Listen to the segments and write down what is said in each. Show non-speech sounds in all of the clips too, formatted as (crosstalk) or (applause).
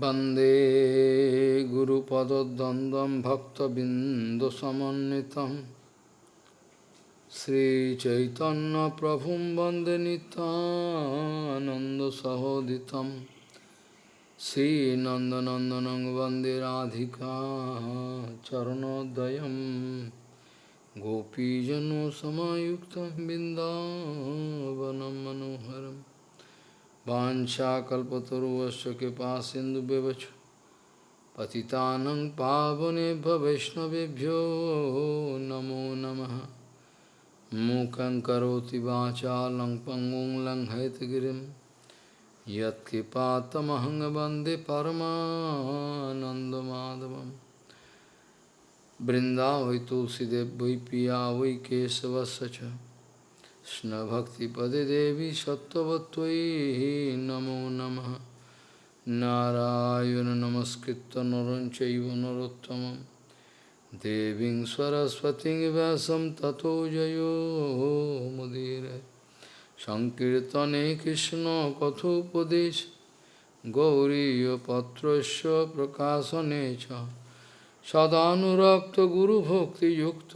वंदे गुरुपदद्वन्द्वं भक्तबिन्दुसमन्वितं श्रीचैतन्यप्रभुं वंदे नितानन्दसहोदितं श्रीनन्दनन्दनं वंदे Radhika चरणोदयं गोपीजनसमायुक्तं बिन्दावनं मनोहरम् Vanshakalpataruvasya kipa sindu bevachu Patitanang pavanebha vibhyo namo namaha. Mukhaṁ karoti vācālaṁ pangong laṁ haitagiriṁ. Yat kipātamahaṁ bande paramanandamādhavam. Brindāvai tulsidev vai piya vai kesavasya কৃষ্ণভক্তিপদে দেবী সত্যবত্তয়ী। নমো নম। নারায়ণ নমস্কৃত নরঞ্চৈব নরোত্তম দেবী Saraswati ব্যাসম তথো জয়োমুদীর সংকীর্তনে Krishna কথোপদেশ। গৌরীপত্র প্রকাশনে সদানুরক্ত গুরুভক্তিযুক্ত।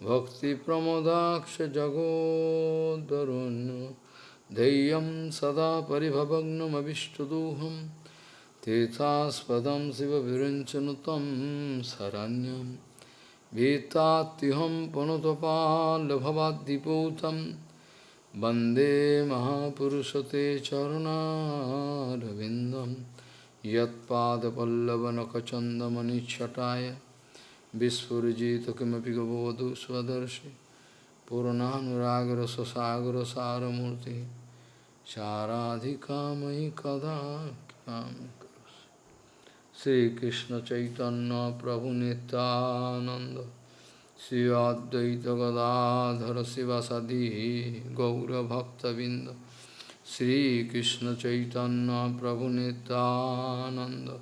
Bhakti Pramodaksha Jagodarun Deyam Sada Paribhavagnam Avishtaduham Tethaspadam Siva Virinchanutam Saranyam Vetatiham Panotapala Bhavadiputam Bande Mahapurusate Charana Ravindam Yat Pada Pallavanakachandamani Chataya Vispurjita kimapi gavavadu svadarshi Purananuragrasa saramurti Charadhikamai kada Sri Krishna Chaitanya Prabhu Nityananda Sri Advaita Gadadhara Sivasadi Gaura Bhakta Vinda Sri Krishna Chaitanya Prabhu Nityananda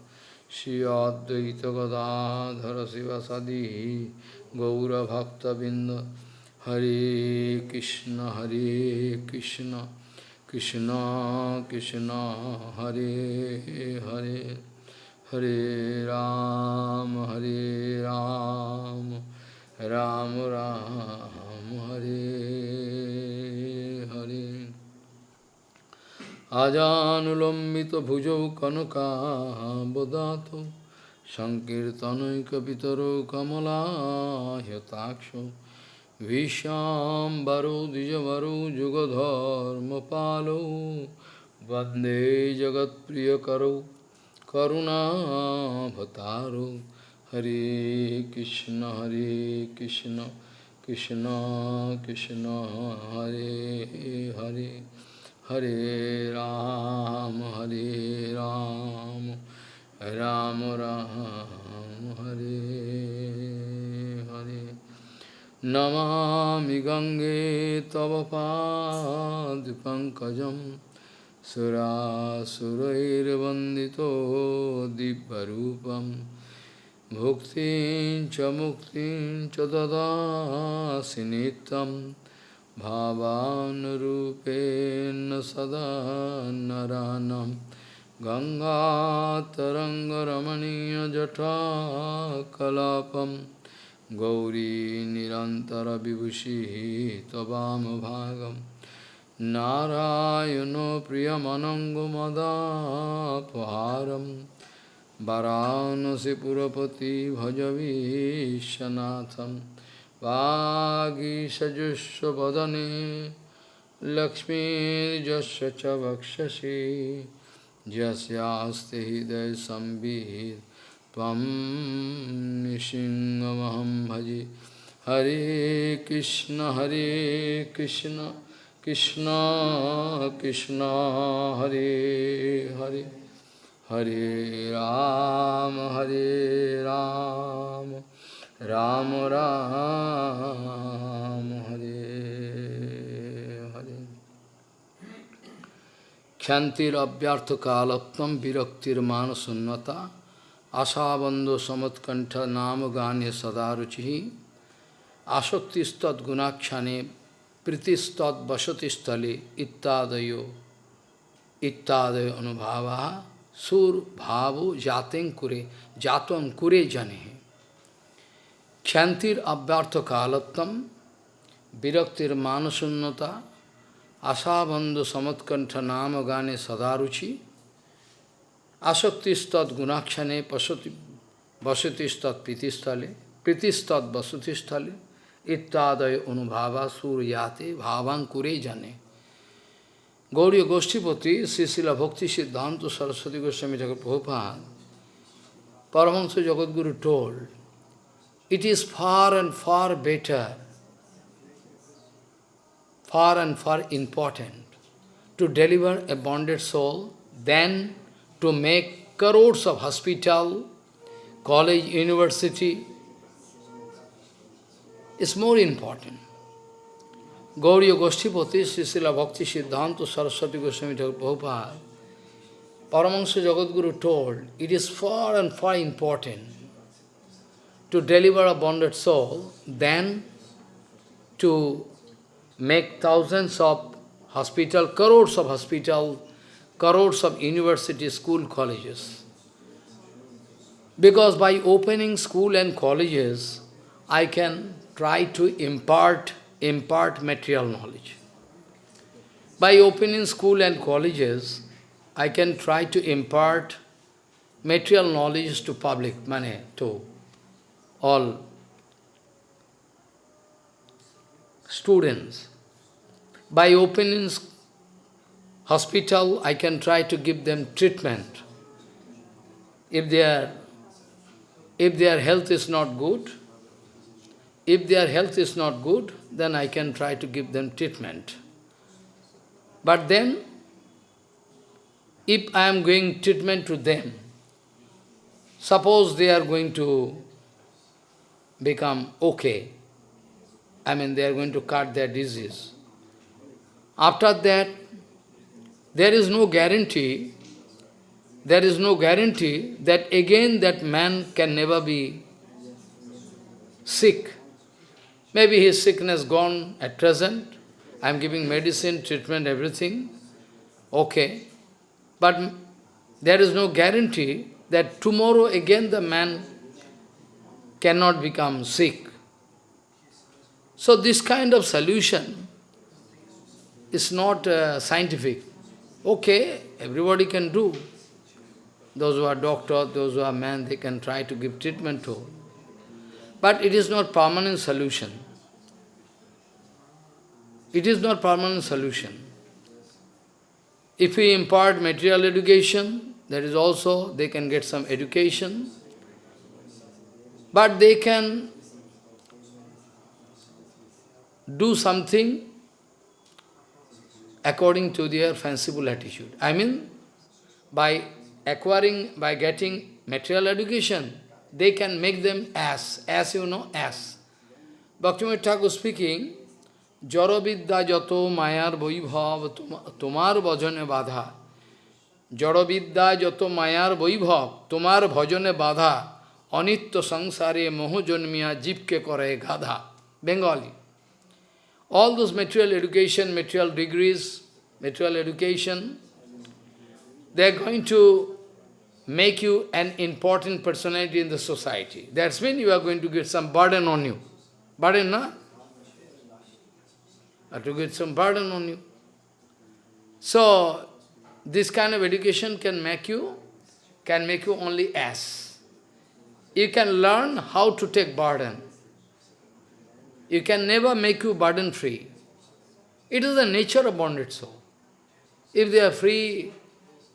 Shri Advaita Gadadhara Sivasadi Gaura Bhakta Binda Hare Krishna Hare Krishna Krishna Krishna Hare Hare Hare Ram Hare Ram Ram Ram Hare আজানুলম্বিত ভুজৌ কনকাবদাত সংকীর্তনৈকপিতর কমলাহতাক্ষ ভীষ্মাম্বরো দ্বিজবরো যুগধর্মপালৌ বন্দে জগৎপ্রিয়করৌ করুণাভতারৌ হরে কৃষ্ণ হরে Krishna Krishna Krishna, Hare Hare. Hare Ram, Hare Ram, Ram Ram, Hare Hare. Namami Gange Tava Padipankajam Surasurairvandito Dibbarupam Bhuktin cha muktin cha dada sinitam भावानुरूपेण सदा नरानं। गङ्गातरङ्गरमणीयजठा कलापं गौरीनिरन्तरविभूषिः त्ववामभागं नारायणो प्रियमनङ्गमदापहारं। वरानसि पुरपति भजवीशनाथम् वागीषजुष्वदने लक्ष्मीर्यस्य च वक्षसि। यस्यास्ति हृदयसंवित् त्वं निसिंहमहं भजे। हरे कृष्ण हरे कृष्ण कृष्ण कृष्ण, हरे हरे। हरे राम हरे राम राम। राम हरे हरे क्षंतिरव्यर्थ कालत्म विरक्तिर्मानसन्नता आशाबंधो समुत्कंठ नाम गान्य सदा रुचि आसक्तिस्तुणाक्षणे प्रीतिस्तवसतिस्थले इत्यादयो इत्यादय अनुभाव sur bhavu jaten kure, jaton kure jane. Kshantir abhyartha kalattam, viraktir manasunnata, asabandhu samatkantha nama gane sadaruchi, asaktistat gunakshane pasati vasati pritistale, pritistat vasati ittadaya anubhava suryate bhavan kure jane. Gauriya Goshtipati, Srisila Bhakti Siddhanta Saraswati Goswami Jagat Prabhupada, Paramahansa Jagadguru told, it is far and far better, far and far important to deliver a bonded soul than to make crores of hospital, college, university. It's more important. Gauriya Goshtipati, Srisila Bhakti Siddhanta Saraswati Goswami Prabhupada, Paramahansa Jagadguru told, it is far and far important to deliver a bonded soul than to make thousands of hospital, crores of hospital, crores of university, school, colleges. Because by opening school and colleges, I can try to impart impart material knowledge. By opening school and colleges, I can try to impart material knowledge to public, money, to all students. By opening hospital, I can try to give them treatment. If their, if their health is not good, if their health is not good, then I can try to give them treatment. But then, if I am giving treatment to them, suppose they are going to become okay, I mean they are going to cut their disease. After that, there is no guarantee, there is no guarantee that again that man can never be sick. Maybe his sickness gone at present. I am giving medicine, treatment, everything. Okay. But there is no guarantee that tomorrow again the man cannot become sick. So this kind of solution is not uh, scientific. Okay, everybody can do. Those who are doctors, those who are men, they can try to give treatment to. But it is not permanent solution. It is not permanent solution. If we impart material education, that is also, they can get some education, but they can do something according to their fanciful attitude. I mean, by acquiring, by getting material education, they can make them as, as you know, as. Bhaktivinoda Thakur speaking, জড়বিদ্যা যত মায়ার বৈভব তোমার ভজনে বাধা জড়বিদ্যা যত মায়ার বৈভব তোমার ভজনে বাধা অনিত্য সংসারে মোহ জন্মিয়া জীবকে করে গাধা Bengali all those material education, material degrees, material education, they are going to make you an important personality in the society. That's when you are going to get some burden on you. Burden, no? or to get some burden on you. So, this kind of education can make you, can make you only ass. You can learn how to take burden. You can never make you burden-free. It is the nature of bonded soul. If they are free,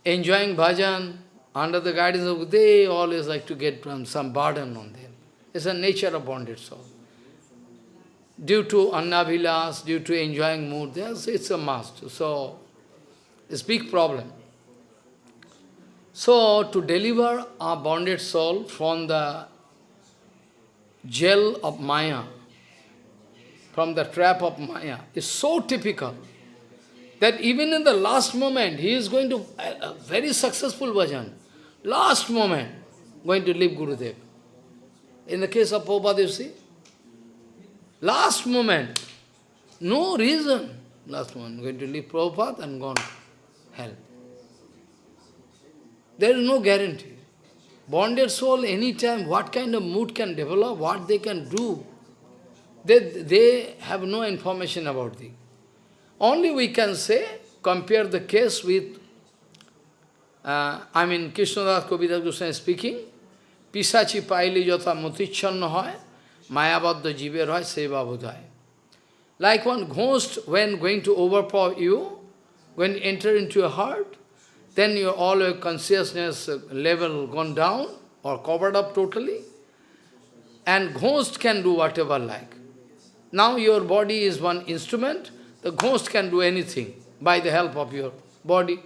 enjoying bhajan, under the guidance of, they always like to get um, some burden on them. It's the nature of bonded soul due to annavilas, due to enjoying mood, it's a must. So, it's big problem. So, to deliver our bonded soul from the jail of Maya, from the trap of Maya, is so typical that even in the last moment, he is going to, a, a very successful bhajan, last moment, going to leave Gurudev. In the case of Prabhupada, you see, Last moment, no reason. Last moment, going to leave Prabhupada and gone hell. There is no guarantee. Bonded soul, anytime, what kind of mood can develop, what they can do, they, they have no information about it. Only we can say, compare the case with, uh, I mean, Krishnadas Kaviraj Goswami speaking, Pisachi Paili Jota Motichanna hoy, Mayabadda jive hoy, Seva Budhai. Like one ghost, when going to overpower you, when enter into your heart, then your all your consciousness level gone down or covered up totally. And ghost can do whatever like. Now your body is one instrument, the ghost can do anything by the help of your body.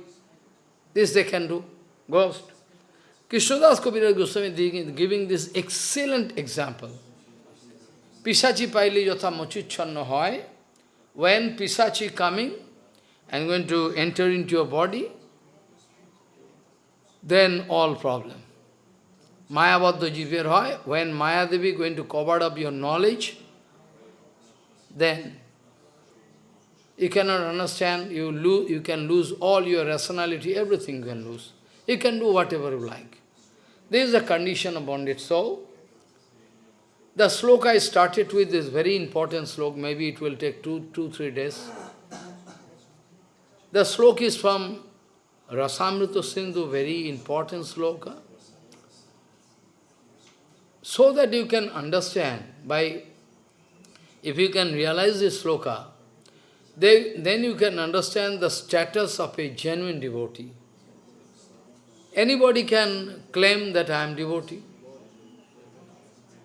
This they can do, ghost. Krishnadas Kaviraj Goswami is giving this excellent example. Pisachi paili yatha mochichhanna hoy, when Pisachi coming and going to enter into your body, then all problem. Mayabadda jiver hoy, when Maya Devi going to cover up your knowledge, then you cannot understand, you, lose, you can lose all your rationality, everything you can lose. You can do whatever you like. This is the condition of bonded soul. The sloka I started with is very important sloka, maybe it will take two, two, three days. The sloka is from Rasamrita Sindhu, very important sloka. So that you can understand, by if you can realize this sloka, then, then you can understand the status of a genuine devotee. Anybody can claim that I am devotee.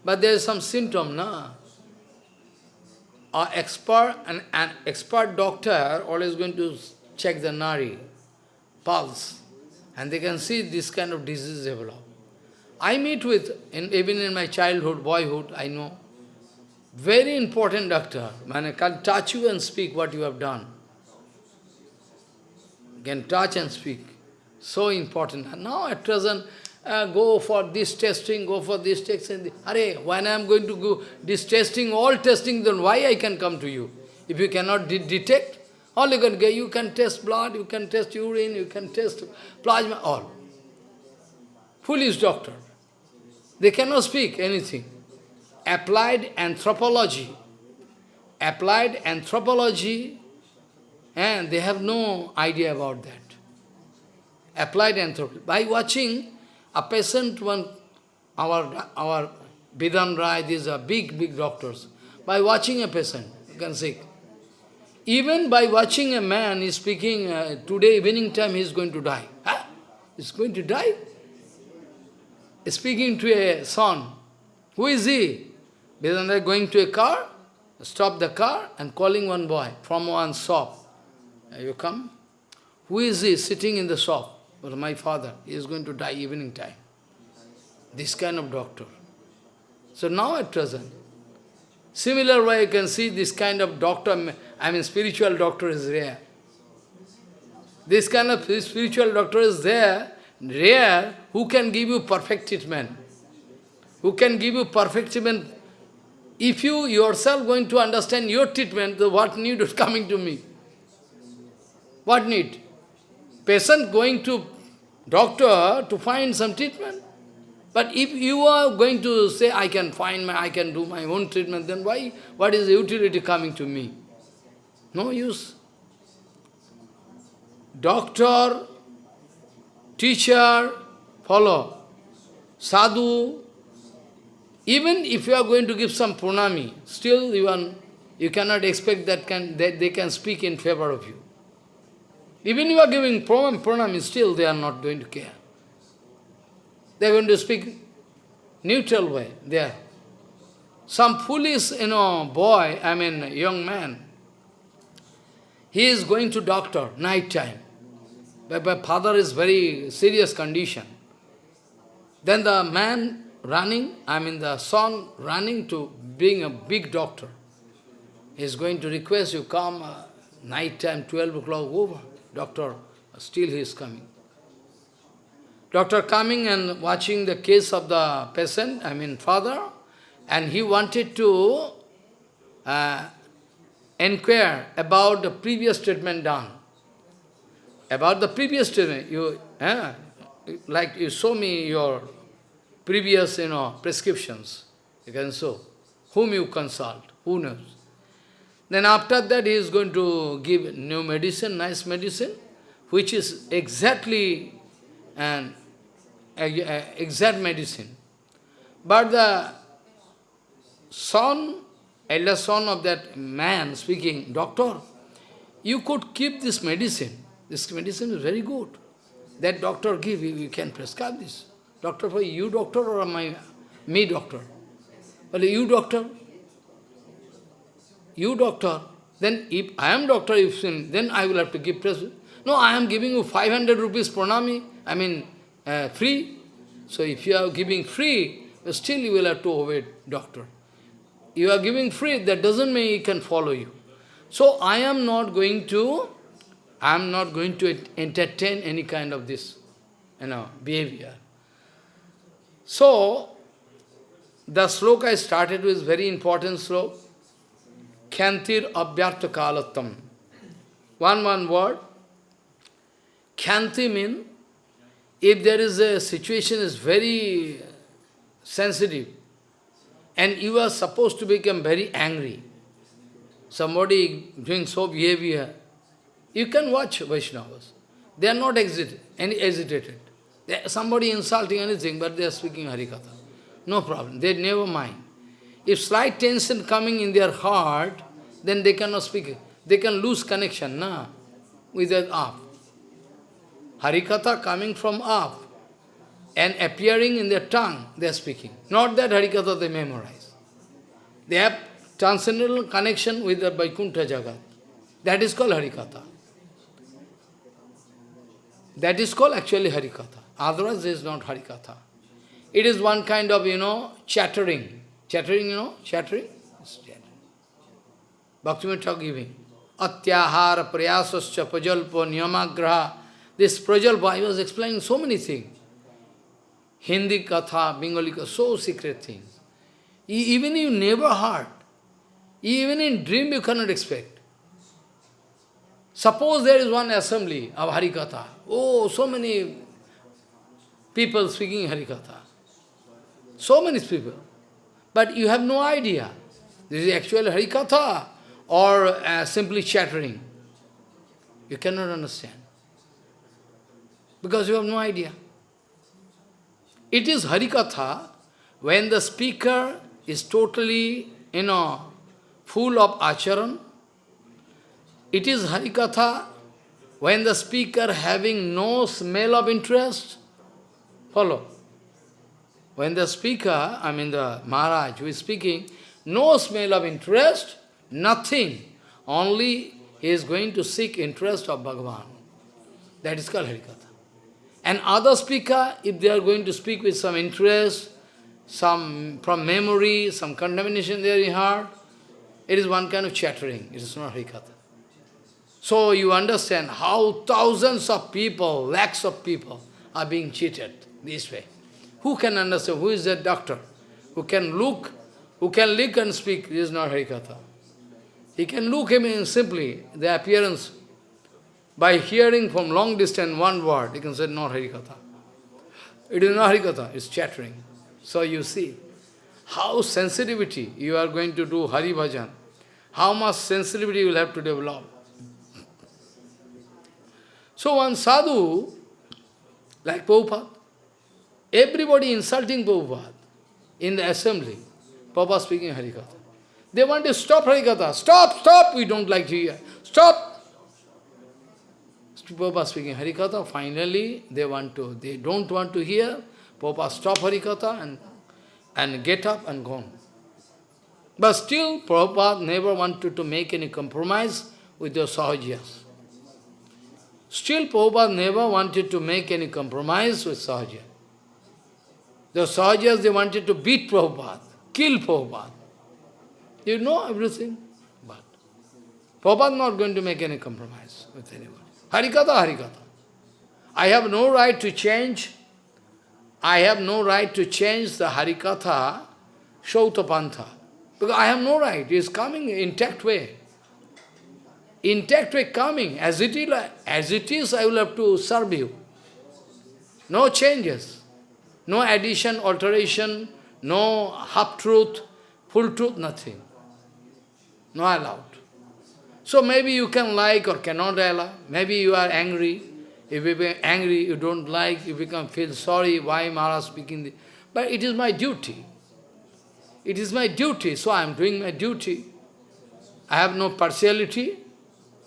But there is some symptom, na? An expert, an, an expert doctor always going to check the nari, pulse, and they can see this kind of disease develop. I meet with, in, even in my childhood, boyhood, I know, very important doctor, man, I can touch you and speak what you have done. Can touch and speak. So important. And now at present, uh, go for this testing, go for this testing. Are, when I am going to go this testing, all testing, then why I can come to you? If you cannot de detect, all you can get, you can test blood, you can test urine, you can test plasma, all. Foolish doctor. They cannot speak anything. Applied anthropology. Applied anthropology, and they have no idea about that applied anthropology. By watching a patient, one, our, our Bidhan Roy, these are big, big doctors. By watching a patient, you can see. Even by watching a man, is speaking, uh, today evening time he is going to die. Huh? He's going to die? Speaking to a son. Who is he? Vedanta going to a car, stop the car and calling one boy from one shop. You come? Who is he sitting in the shop? But my father he is going to die evening time. This kind of doctor. So now at present, similar way you can see this kind of doctor, I mean spiritual doctor is rare. This kind of spiritual doctor is there, rare, who can give you perfect treatment. Who can give you perfect treatment. If you yourself going to understand your treatment, what need is coming to me? What need? patient going to doctor to find some treatment. But if you are going to say, I can find my, I can do my own treatment, then why, what is the utility coming to me? No use. Doctor, teacher, follow. Sadhu, even if you are going to give some pranami, still you, are, you cannot expect that, can, that they can speak in favor of you. Even you are giving pranam, pranam, still they are not going to care. They are going to speak neutral way there. Some foolish, you know, boy, I mean, young man, he is going to doctor, night time. But my father is very serious condition. Then the man running, I mean the son running to being a big doctor. He is going to request you come uh, night time, 12 o'clock over. Doctor, still he is coming. Doctor coming and watching the case of the patient, I mean father, and he wanted to uh, inquire about the previous treatment done. About the previous treatment, you, uh, like you show me your previous, you know, prescriptions. You can show. Whom you consult, who knows. Then after that he is going to give new medicine, nice medicine, which is exactly an exact medicine. But the son, elder son of that man speaking, doctor, you could keep this medicine. This medicine is very good. That doctor give you, you can prescribe this. Doctor for you doctor or my me doctor? Well, you doctor. You doctor. Then if I am doctor, if then I will have to give prescription. No, I am giving you 500 rupees pranami, I mean uh, free. So if you are giving free, still you will have to obey doctor. You are giving free, that doesn't mean he can follow you. So I am not going to, I am not going to entertain any kind of this, you know, behavior. So, the sloka I started with very important sloka. Kyantir abhyartha kalatam. One, one word. Kyanti means, if there is a situation is very sensitive, and you are supposed to become very angry, somebody doing so behavior, you can watch Vaishnavas. They are not exit, any agitated. They, somebody insulting anything, but they are speaking Harikatha. No problem. They never mind. If slight tension coming in their heart, then they cannot speak. They can lose connection na, with that up. Ah, Harikatha coming from up and appearing in their tongue, they are speaking. Not that Harikatha they memorize. They have transcendental connection with the Vaikuntha Jagat. That is called Harikatha. That is called actually Harikatha. Otherwise, it is not Harikatha. It is one kind of, you know, chattering. Chattering, you know, chattering? Bhaktivinoda giving. Atyahara prayasascha prajalpa niyamagraha. This prajalpa, I was explaining so many things. Hindi katha, Bengali katha, so secret things. Even you never heard. Even in dream you cannot expect. Suppose there is one assembly of Harikatha. Oh, so many people speaking Harikatha. So many people. But you have no idea. This is actually Harikatha or uh, simply chattering. You cannot understand. Because you have no idea. It is Harikatha when the speaker is totally, you know, full of acharan. It is Harikatha when the speaker having no smell of interest. Follow. When the speaker, I mean the Maharaj who is speaking, no smell of interest, nothing. Only he is going to seek interest of Bhagavan. That is called Harikatha. And other speaker, if they are going to speak with some interest, some from memory, some contamination there in heart, it is one kind of chattering. It is not Harikatha. So you understand how thousands of people, lakhs of people are being cheated this way. Who can understand? Who is that doctor? Who can look, who can look and speak? This is not Harikatha. He can look him in simply, the appearance. By hearing from long distance one word, he can say, not Harikatha. It is not Harikatha, it's chattering. So you see, how sensitivity you are going to do Hari Bhajan, how much sensitivity you will have to develop. So one sadhu, like Prabhupada, everybody insulting Prabhupada in the assembly, Prabhupada speaking Harikatha. They want to stop Harikatha. Stop, stop, we don't like to hear. Stop. Prabhupada speaking Harikatha, finally they want to, they don't want to hear. Prabhupada stop Harikatha and, and get up and go on. But still, Prabhupada never wanted to make any compromise with the Sahajiyas. Still, Prabhupada never wanted to make any compromise with Sahajiyas. The Sahajiyas, they wanted to beat Prabhupada, kill Prabhupada. You know everything. But Prabhupada is not going to make any compromise with anyone. Harikatha, Harikatha. I have no right to change. I have no right to change the Harikatha Shautapantha. Because I have no right. It is coming intact way. Intact way coming. As it is, as it is I will have to serve you. No changes. No addition, alteration, no half-truth, full truth, nothing. No allowed. So maybe you can like or cannot allow. Maybe you are angry. If you are angry, you don't like, you become feel sorry, why Maharaj speaking this? But it is my duty. It is my duty, so I am doing my duty. I have no partiality,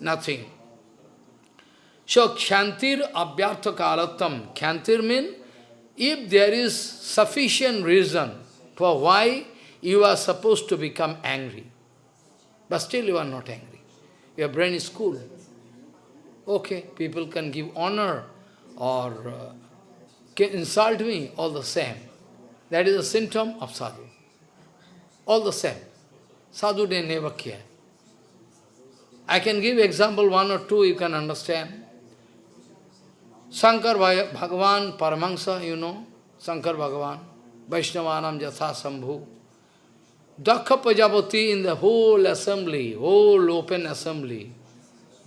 nothing. So, Kshantir Abhyartha Kalatam. Kshantir means, if there is sufficient reason for why you are supposed to become angry, but still you are not angry. Your brain is cool. Okay, people can give honor or uh, can insult me, all the same. That is a symptom of sadhu. All the same. Sadhu, they never care. I can give example one or two, you can understand. Shankar Bhagavan, Paramahansa, you know, Shankar Bhagavan, Vaishnavanam Jatha Sambhu. Daksha Prajapati in the whole assembly, whole open assembly,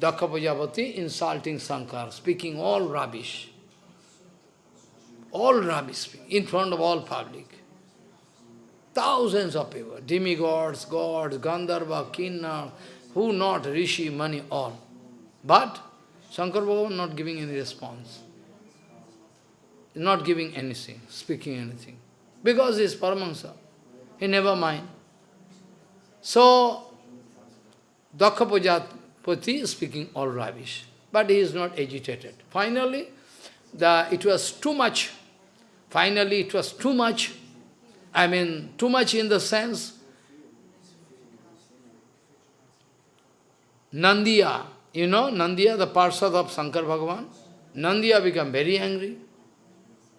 Daksha Prajapati insulting Shankar, speaking all rubbish. All rubbish, in front of all public. Thousands of people, demigods, gods, Gandharva, Kinnar, who not, Rishi, money, all. But Shankar Bhagavan not giving any response. Not giving anything, speaking anything. Because he is Paramahansa. He never mind. So, Daksha Prajapati is speaking all rubbish, but he is not agitated. Finally, the, it was too much. Finally, it was too much. I mean, too much in the sense, Nandiya, you know, Nandiya, the Parsad of Shankar Bhagavan, Nandiya became very angry.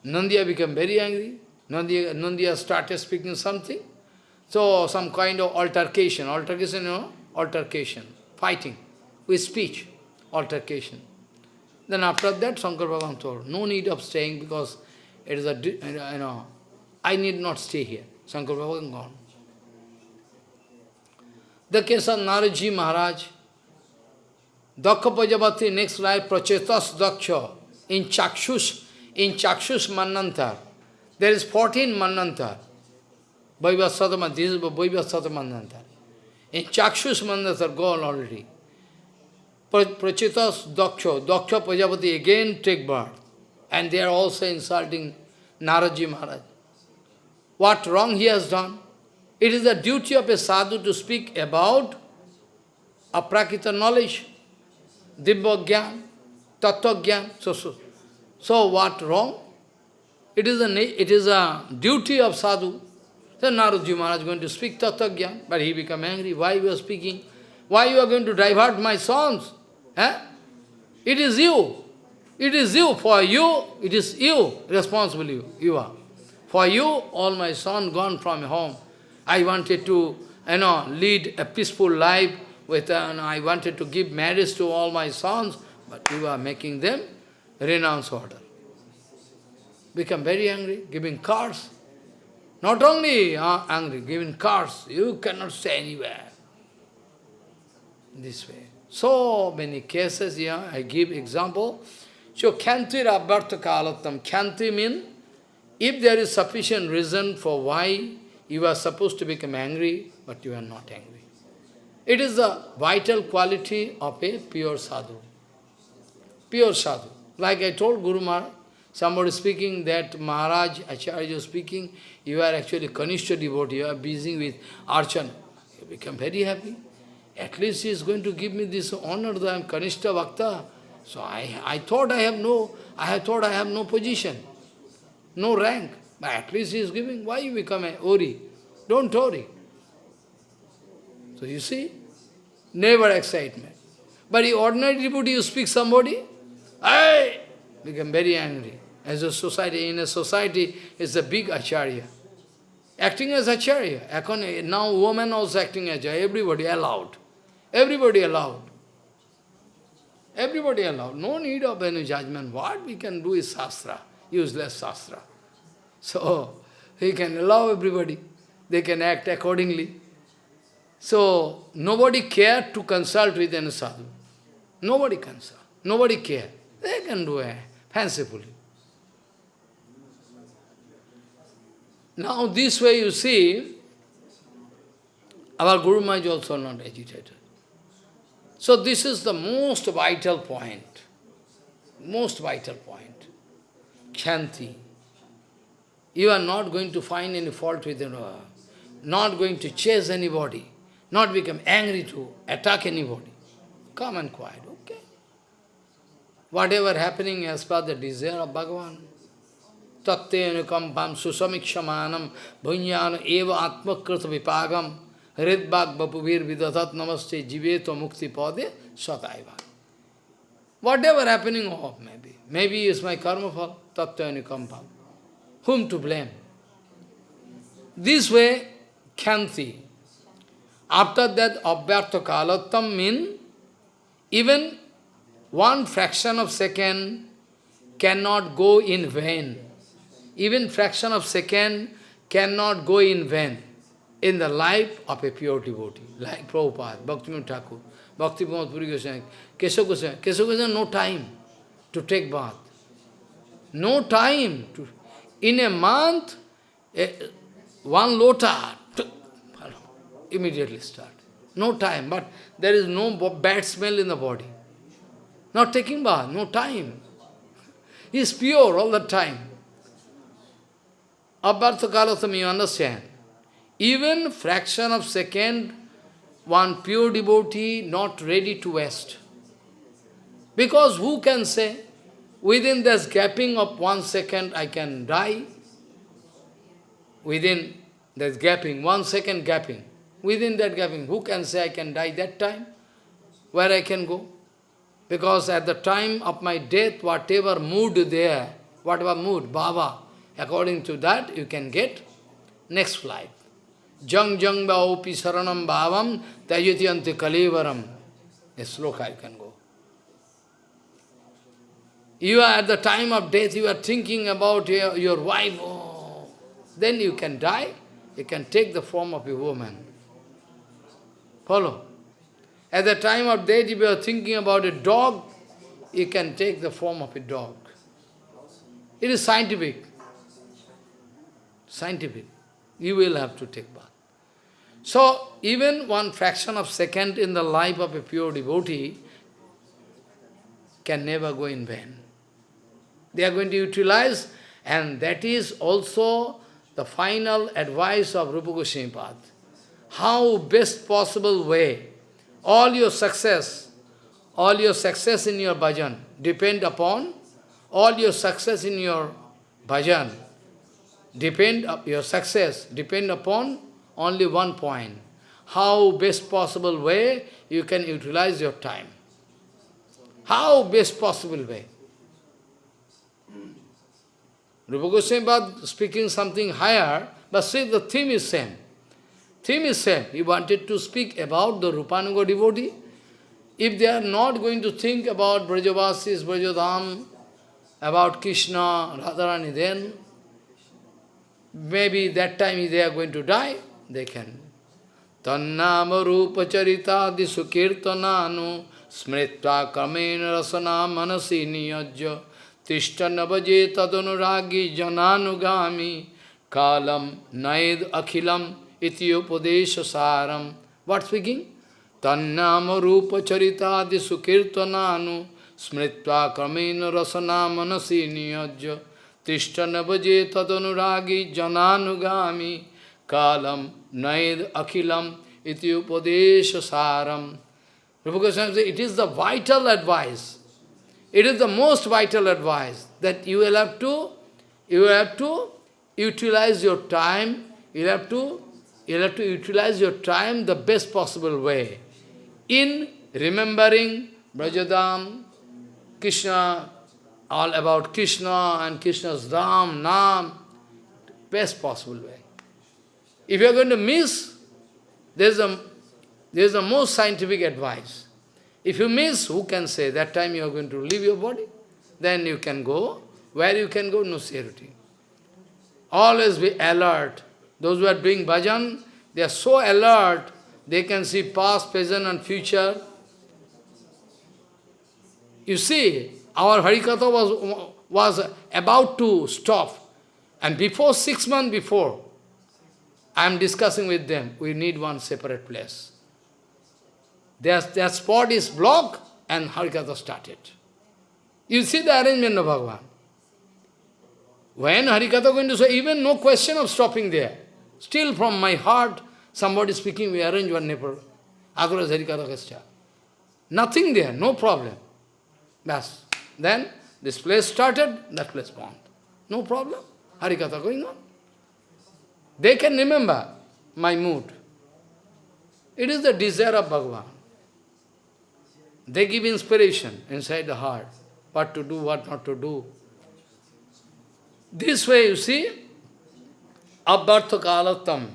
Nandiya became very angry. Nandiya, Nandiya started speaking something. So, some kind of altercation, altercation, you know, altercation, fighting with speech, altercation. Then after that, Shankar Bhagavan told, no need of staying because it is a, you know, I need not stay here. Shankar Bhagavan gone. The case of Naradji Maharaj, Daksha Prajapati, next life, Prachetas Daksha, in Chakshus, in Chakshus Manvantar. There is 14 Manvantar. Vaivasatama, this is Vaivasata Manvantar. In Chakshus Manvantar gone already. Prachetas Daksha, Daksha Prajapati again take birth. And they are also insulting Naradji Maharaj. What wrong he has done? It is the duty of a sadhu to speak about aprakrita knowledge, dibba gyan. So, so, so what wrong? It is, a, it is a duty of sadhu then Naradji Maharaj is going to speak Tattva but he become angry. Why you are speaking? Why you are going to divert my sons? Eh? It is you. It is you. For you, it is you, responsible you, you are. For you, all my sons gone from home. I wanted to, you know, lead a peaceful life with, uh, I wanted to give marriage to all my sons, but you are making them renounce order. Become very angry, giving cards. Not only uh, angry, given cars, you cannot stay anywhere. This way. So many cases here, I give example. So, Kyanti Rabhartha Kalatam. Kyanti means, if there is sufficient reason for why you are supposed to become angry, but you are not angry. It is the vital quality of a pure sadhu. Pure sadhu. Like I told Guru Maharaj, Somebody speaking that Maharaj, Acharya speaking, you are actually Kanishta devotee, you are busy with Archan. You become very happy. At least he is going to give me this honor that I am Kanishta Bhakta. So I, I thought I have no, I have thought I have no position, no rank. But at least he is giving. Why you become a Ori? Don't worry. So you see, never excitement. But the ordinary devotee, you speak somebody, I become very angry. As a society, in a society, is a big acharya. Acting as acharya. Now women also acting as acharya. Everybody allowed. Everybody allowed. Everybody allowed. No need of any judgment. What we can do is sastra, useless sastra. So, (laughs) he can allow everybody. They can act accordingly. So, nobody care to consult with any sadhu. Nobody consult. Nobody care. They can do it fancifully. Now this way you see, our Guru Maharaj also not agitated. So this is the most vital point. Most vital point. Khanti. You are not going to find any fault with her. Not going to chase anybody. Not become angry to attack anybody. Come and quiet, okay? Whatever happening as per the desire of Bhagavan. Tatte anukampam susamikshamanam bhunyana eva atmakrita vipagam hridbhag bapuvir vidatat namaste jiveto mukti pade sataiva. Whatever happening of maybe. Maybe is my karma fall, tatte anukampam. Whom to blame? This way, khanti. After that, abhyartha kalattam means even one fraction of second cannot go in vain. Even fraction of second cannot go in vain in the life of a pure devotee, like Prabhupada, Bhaktivinoda Thakur, Bhakti Pramod Puri Goswami, Keshav Goswami. Keshav Goswami no time to take bath. No time. to. In a month, a, one lota, immediately start. No time, but there is no bad smell in the body. Not taking bath, no time. He is pure all the time. Abhartha kalasam, you understand. Even fraction of second, one pure devotee not ready to waste. Because who can say, within this gapping of one second I can die? Within this gapping, one second gapping, within that gapping, who can say I can die that time? Where I can go? Because at the time of my death, whatever mood there, whatever mood, Baba, according to that you can get next flight. Jang jang bhaopi saranam bhavam tajati ante kalivaram. A sloka you can go. You are at the time of death, you are thinking about your, your wife, oh, then you can die, you can take the form of a woman. Follow? At the time of death, if you are thinking about a dog, you can take the form of a dog. It is scientific. Scientific. You will have to take bath. So, even one fraction of second in the life of a pure devotee can never go in vain. They are going to utilize, and that is also the final advice of Rupa Goswami How best possible way, all your success, all your success in your bhajan depend upon, all your success in your bhajan depend, your success depend upon only one point. How best possible way you can utilize your time. How best possible way. Rupa Goswami speaking something higher, but see the theme is same. Theme is same. He wanted to speak about the Rupanuga devotee. If they are not going to think about Brajavasis, Brajadham, about Krishna, Radharani, then maybe that time they are going to die they can. Tannama rupa charitadi sukirtananu smritva kamena rasana manasi niyajya tishta navaje tadunuragi jananugami kalam naid akhilam iti upadesha saram. What speaking? Tannama rupa charitadi sukirtananu smritva kamena rasana manasi niyajya tishta navaje tadunuragi jananugami kalam naid akhilam iti upadesha saram. Rupa Goswami says, it is the vital advice. It is the most vital advice that you will have to, you will have to utilize your time, you will have to, you will have to utilize your time the best possible way in remembering Brajadham, Krishna, all about Krishna and Krishna's Dham, Nam, best possible way. If you are going to miss, there is a, there is a most scientific advice. If you miss, who can say that time you are going to leave your body? Then you can go. Where you can go? No security. Always be alert. Those who are doing bhajan, they are so alert, they can see past, present and future. You see, our Harikatha was, was about to stop. And before, six months before, I am discussing with them, we need one separate place. Their, their spot is blocked and Harikatha started. You see the arrangement of Bhagavan. When Harikatha going to say, even no question of stopping there. Still from my heart, somebody speaking, we arrange one neighbor. Otherwise Harikatha. Nothing there, no problem. Bas. Then this place started, that place gone. No problem. Harikatha going on. They can remember my mood. It is the desire of Bhagavan. They give inspiration inside the heart, what to do, what not to do. This way, you see, Abhyartha Kalatam,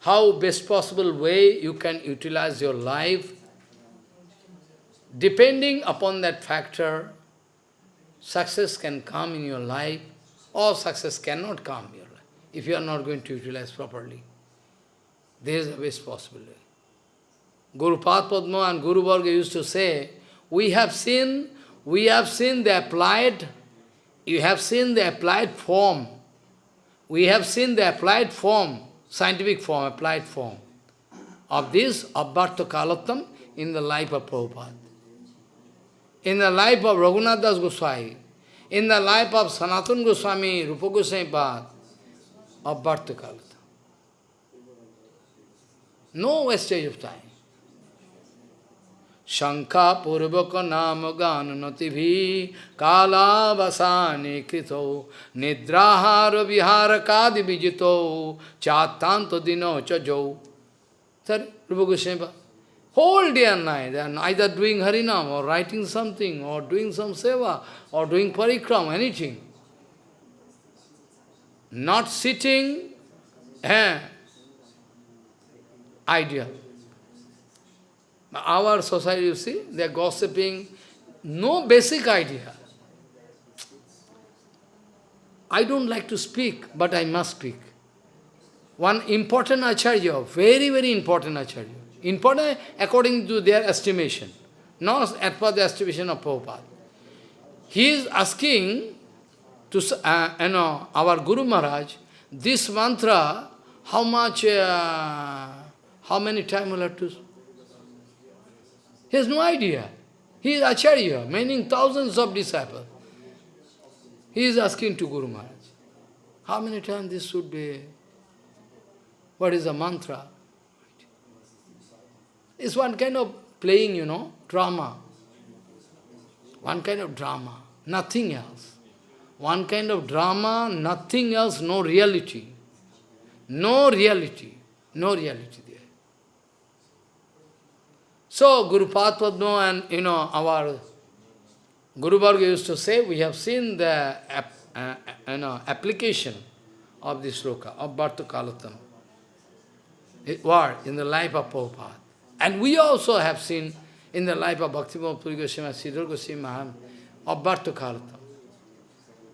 how best possible way you can utilize your life, depending upon that factor, success can come in your life, or success cannot come in your life, if you are not going to utilize properly. There is the best possibility. Guru Padma and Guru Varga used to say, we have seen, we have seen the applied, you have seen the applied form. We have seen the applied form, scientific form, applied form of this Abhyartha Kalatam in the life of Prabhupada. In the life of Raghunath Das Goswami, in the life of Sanatana Goswami, Rupa Goswami Pad, Abharta Kalatam. No wastage of time. शंका पूर्वक नाम गान नति भी कालावसाने कृतो निद्राहार विहार कादि विजितो चातांत दिनो चजो sir रूप Goswami Whole day and night they are either doing harinam or writing something or doing some seva or doing parikram anything not sitting eh ideal Our society, you see, they are gossiping, no basic idea. I don't like to speak, but I must speak. One important acharya, very, very important acharya, important according to their estimation, not as per the estimation of Prabhupada. He is asking to uh, you know, our Guru Maharaj, this mantra, how much, uh, how many times will have to he has no idea. He is Acharya, meaning thousands of disciples. He is asking to Guru Maharaj, how many times this should be? What is the mantra? It's one kind of playing, you know, drama. One kind of drama, nothing else. One kind of drama, nothing else, no reality. No reality, no reality. There. So, Guru Padma and, you know, our Guru Varga used to say, we have seen the uh, you know, application of this sloka, of Bharta Kalatam, word in the life of Prabhupada. And we also have seen in the life of Bhaktivinoda Puri Goswami, Sridhar Goswami Maharaj, of Bharta Kalatam.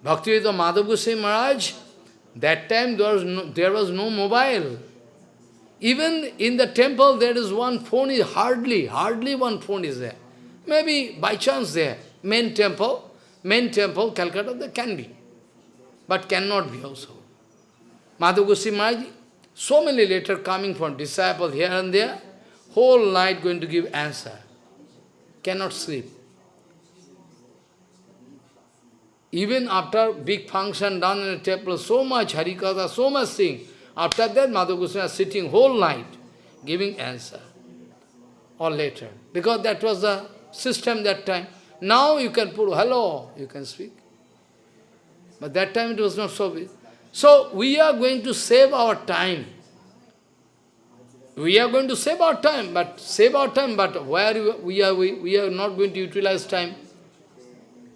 Bhaktivedanta Madhav Goswami Maharaj, that time there was no, there was no mobile. Even in the temple, there is one phone, is hardly, hardly one phone is there. Maybe by chance there. Main temple, main temple, Calcutta, there can be. But cannot be also. Madhav Goswami Maharaj, so many letters coming from disciples here and there, whole night going to give answer. Cannot sleep. Even after big function done in the temple, so much Harikatha, so much thing, after that, Madhu was sitting whole night, giving answer. Or later. Because that was the system that time. Now you can put hello, you can speak. But that time it was not so big. So we are going to save our time. We are going to save our time, but save our time, but where we are, we, we are not going to utilize time.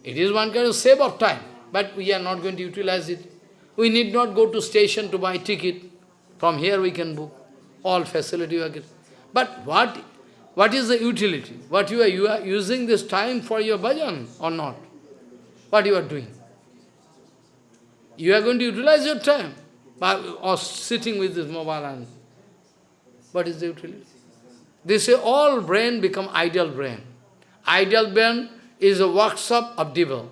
It is one kind of save of time, but we are not going to utilize it. We need not go to station to buy ticket. From here we can book. All facility. But what, what is the utility? What you are, you are using this time for your bhajan or not? What you are doing? You are going to utilize your time by, or sitting with this mobile and what is the utility? They say all brain become ideal brain. Ideal brain is a workshop of devil.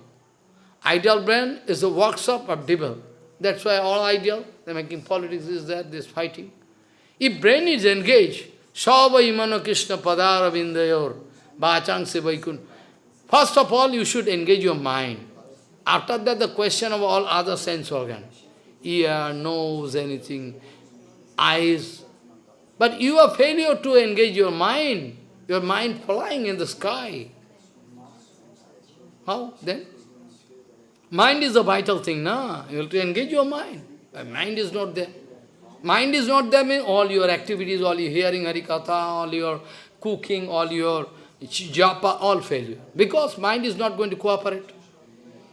Ideal brain is a workshop of devil. That's why all ideal, they're making politics is that, this fighting. If brain is engaged, Sava imano Krishna padara vindayor, bachang se vaikun. First of all, you should engage your mind. After that, the question of all other sense organs. Ear, nose, anything, eyes. But you are failure to engage your mind. Your mind flying in the sky. How then? Mind is a vital thing, na? You have to engage your mind. Mind is not there. Mind is not there, means all your activities, all your hearing Harikatha, all your cooking, all your japa, all failure. Because mind is not going to cooperate.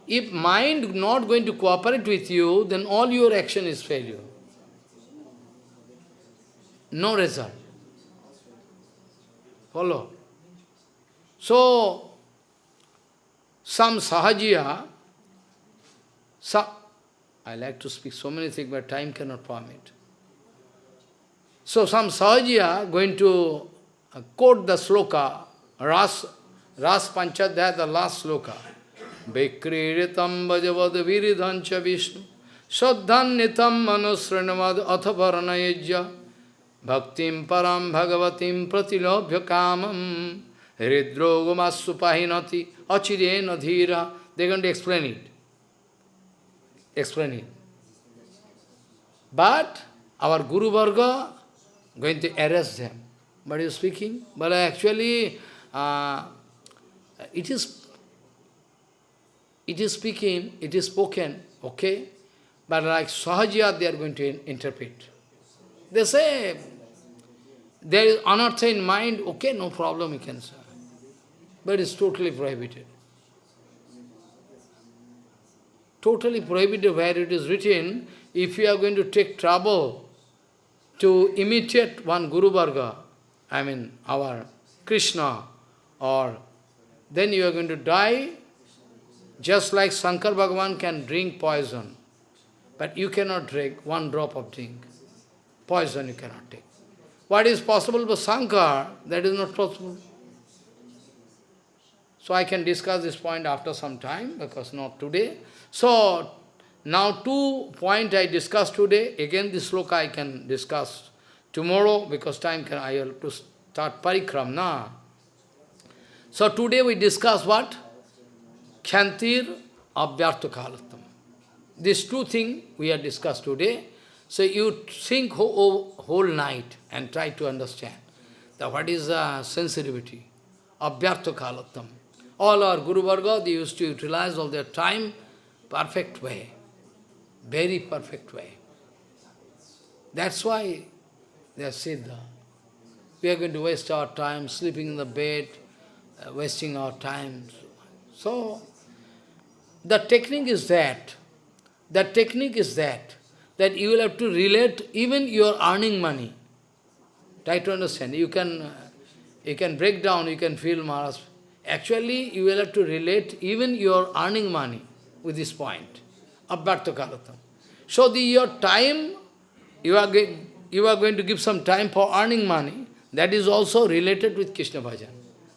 If mind not going to cooperate with you, then all your action is failure. No result. Follow. So, some sahajiya, sa I like to speak so many things, but time cannot permit. So some sahajiya going to uh, quote the sloka, Ras, Ras Panchadhyaya, the last sloka. Vikriritam vajavad viridhancha vishnu Saddhan nitam manusranavad athaparanayajya Bhaktim param bhagavatim pratilobhya kamam Hridrogamassupahinati achirena dhira. They're going to explain it. Explain it. But our Guru Varga going to arrest them. But you speaking? But actually, uh, it is it is speaking, it is spoken, okay? But like Sahajiya, they are going to interpret. They say, there is anartha in mind, okay, no problem, you can say. But it's totally prohibited. Totally prohibited where it is written, if you are going to take trouble to imitate one Guru Varga, I mean our Krishna, or then you are going to die just like Shankar Bhagavan can drink poison, but you cannot drink one drop of drink. Poison you cannot take. What is possible for Shankar, that is not possible. So I can discuss this point after some time, because not today. So, now two point I discussed today, again this sloka I can discuss tomorrow, because time can, I have to start parikram, na? So today we discuss what? Khantir Abhyartha Kalatam. These two things we have discussed today. So you think whole, whole night and try to understand that what is the sensitivity. of Abhyartha Kalatam. All our Guru Varga, they used to utilize all their time perfect way. Very perfect way. That's why they are Siddha. We are going to waste our time sleeping in the bed, uh, wasting our time. So, the technique is that, the technique is that, that you will have to relate even your earning money. Try to understand. You can, you can break down, you can feel Maharaj. Actually, you will have to relate even your earning money with this point. Abhyartha Kalatam. So the, your time, you are, you are going to give some time for earning money, that is also related with Krishna Bhajan.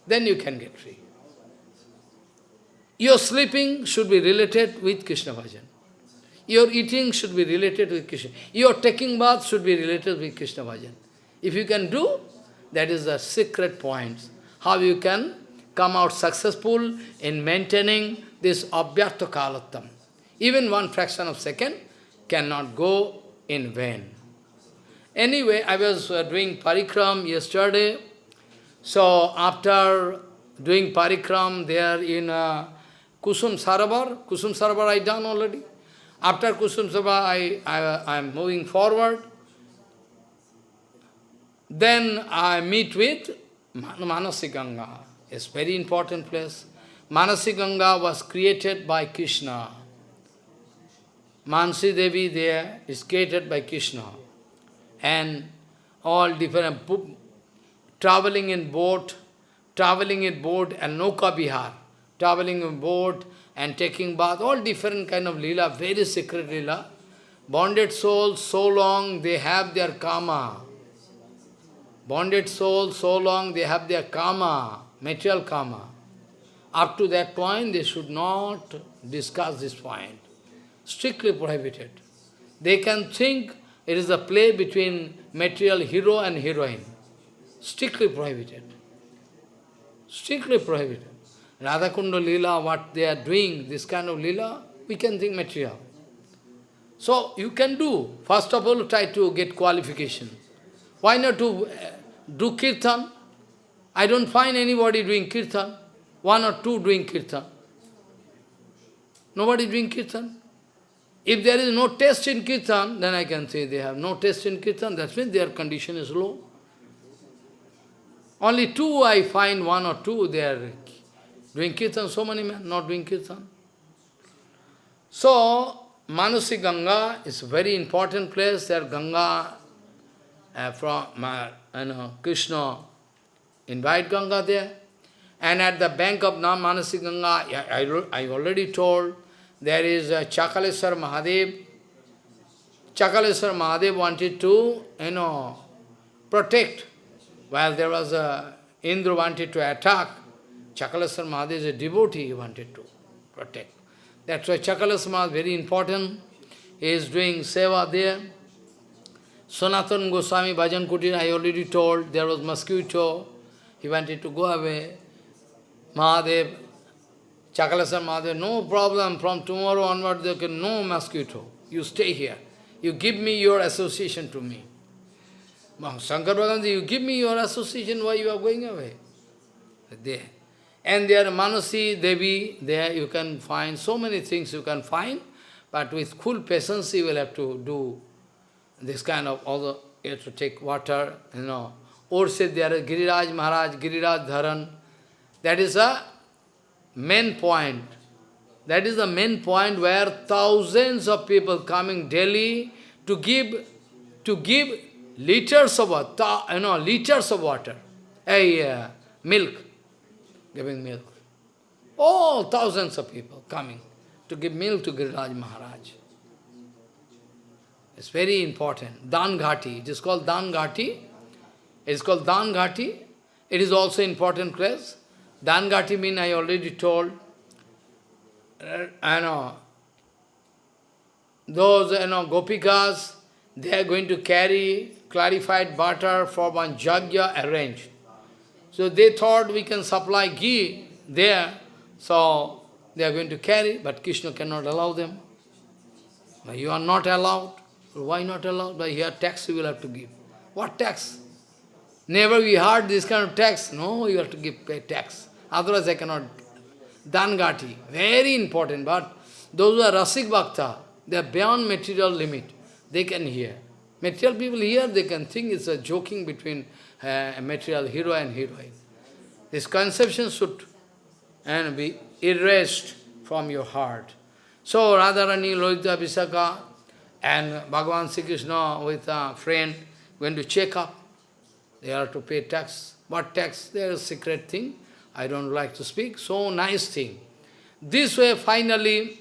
Then you can get free. Your sleeping should be related with Krishna bhajan. Your eating should be related with Krishna. Your taking bath should be related with Krishna bhajan. If you can do, that is the secret point. How you can come out successful in maintaining this abhyartha kalatam. Even one fraction of second cannot go in vain. Anyway, I was uh, doing parikram yesterday. So after doing parikram there in uh, Kusum Sarabar, Kusum Sarabar I done already. After Kusum Sabha, I, I, I am moving forward. Then I meet with Manasiganga. It's very important place. Manasiganga was created by Krishna. Mansi Devi there is created by Krishna. And all different, traveling in boat, traveling in boat and Noka Bihar traveling in boat and taking bath, all different kind of lila, very secret lila. Bonded souls, so long they have their karma. Bonded souls, so long they have their karma, material karma. Up to that point, they should not discuss this point. Strictly prohibited. They can think it is a play between material hero and heroine. Strictly prohibited. Strictly prohibited. Radhakunda Lila, what they are doing, this kind of Lila, we can think material. So you can do. First of all, try to get qualification. Why not to uh, do kirtan? I don't find anybody doing kirtan. One or two doing kirtan. Nobody doing kirtan. If there is no taste in kirtan, then I can say they have no taste in kirtan. That means their condition is low. Only two I find, one or two, they are doing kirtan. So many men not doing kirtan. So, Manasi Ganga is a very important place. There Ganga uh, from uh, you know, Krishna invite Ganga there. And at the bank of Nam Manasi Ganga, I, I, I already told, there is a Chakaleswar Mahadev. Chakaleswar Mahadev wanted to, you know, protect. While there was a, Indra wanted to attack, Chakaleswar Mahadev is a devotee, he wanted to protect. That's why Chakaleswar Mahadev very important. He is doing seva there. Sanatan Goswami Bhajan Kutir, I already told, there was mosquito. He wanted to go away. Mahadev, Chakaleswar Mahadev, no problem, from tomorrow onward there can no mosquito. You stay here. You give me your association to me. Shankar Bhagavan, you give me your association, why you are going away? There. And there Manasi Devi, there you can find so many things you can find, but with cool patience you will have to do this kind of, although you have to take water, you know. Or say there is Giriraj Maharaj, Giriraj Dharan. That is a main point. That is the main point where thousands of people coming daily to give to give liters of water, you know, liters of water, a uh, milk, giving milk. All thousands of people coming to give milk to Giriraj Maharaj. It's very important. Dan Ghati. It is called Dan Ghati. It is called Dan Ghati. It is also important place. Dan Ghati mean I already told. Uh, I know. Those you know gopikas, they are going to carry clarified butter for one jagya arranged. So they thought we can supply ghee there. So they are going to carry, but Krishna cannot allow them. But you are not allowed. Why not allowed? But here tax you will have to give. What tax? Never we heard this kind of tax. No, you have to give pay tax. Otherwise I cannot. Dangati, very important. But those who are Rasik Bhakta, they are beyond material limit. They can hear. Material people here, they can think it's a joking between uh, material hero and heroine. This conception should and be erased from your heart. So Radharani, Lalita, Visakha, and Bhagavan Sri Krishna with a friend going to check up. They are to pay tax. What tax? There is a secret thing. I don't like to speak. So nice thing. This way, finally,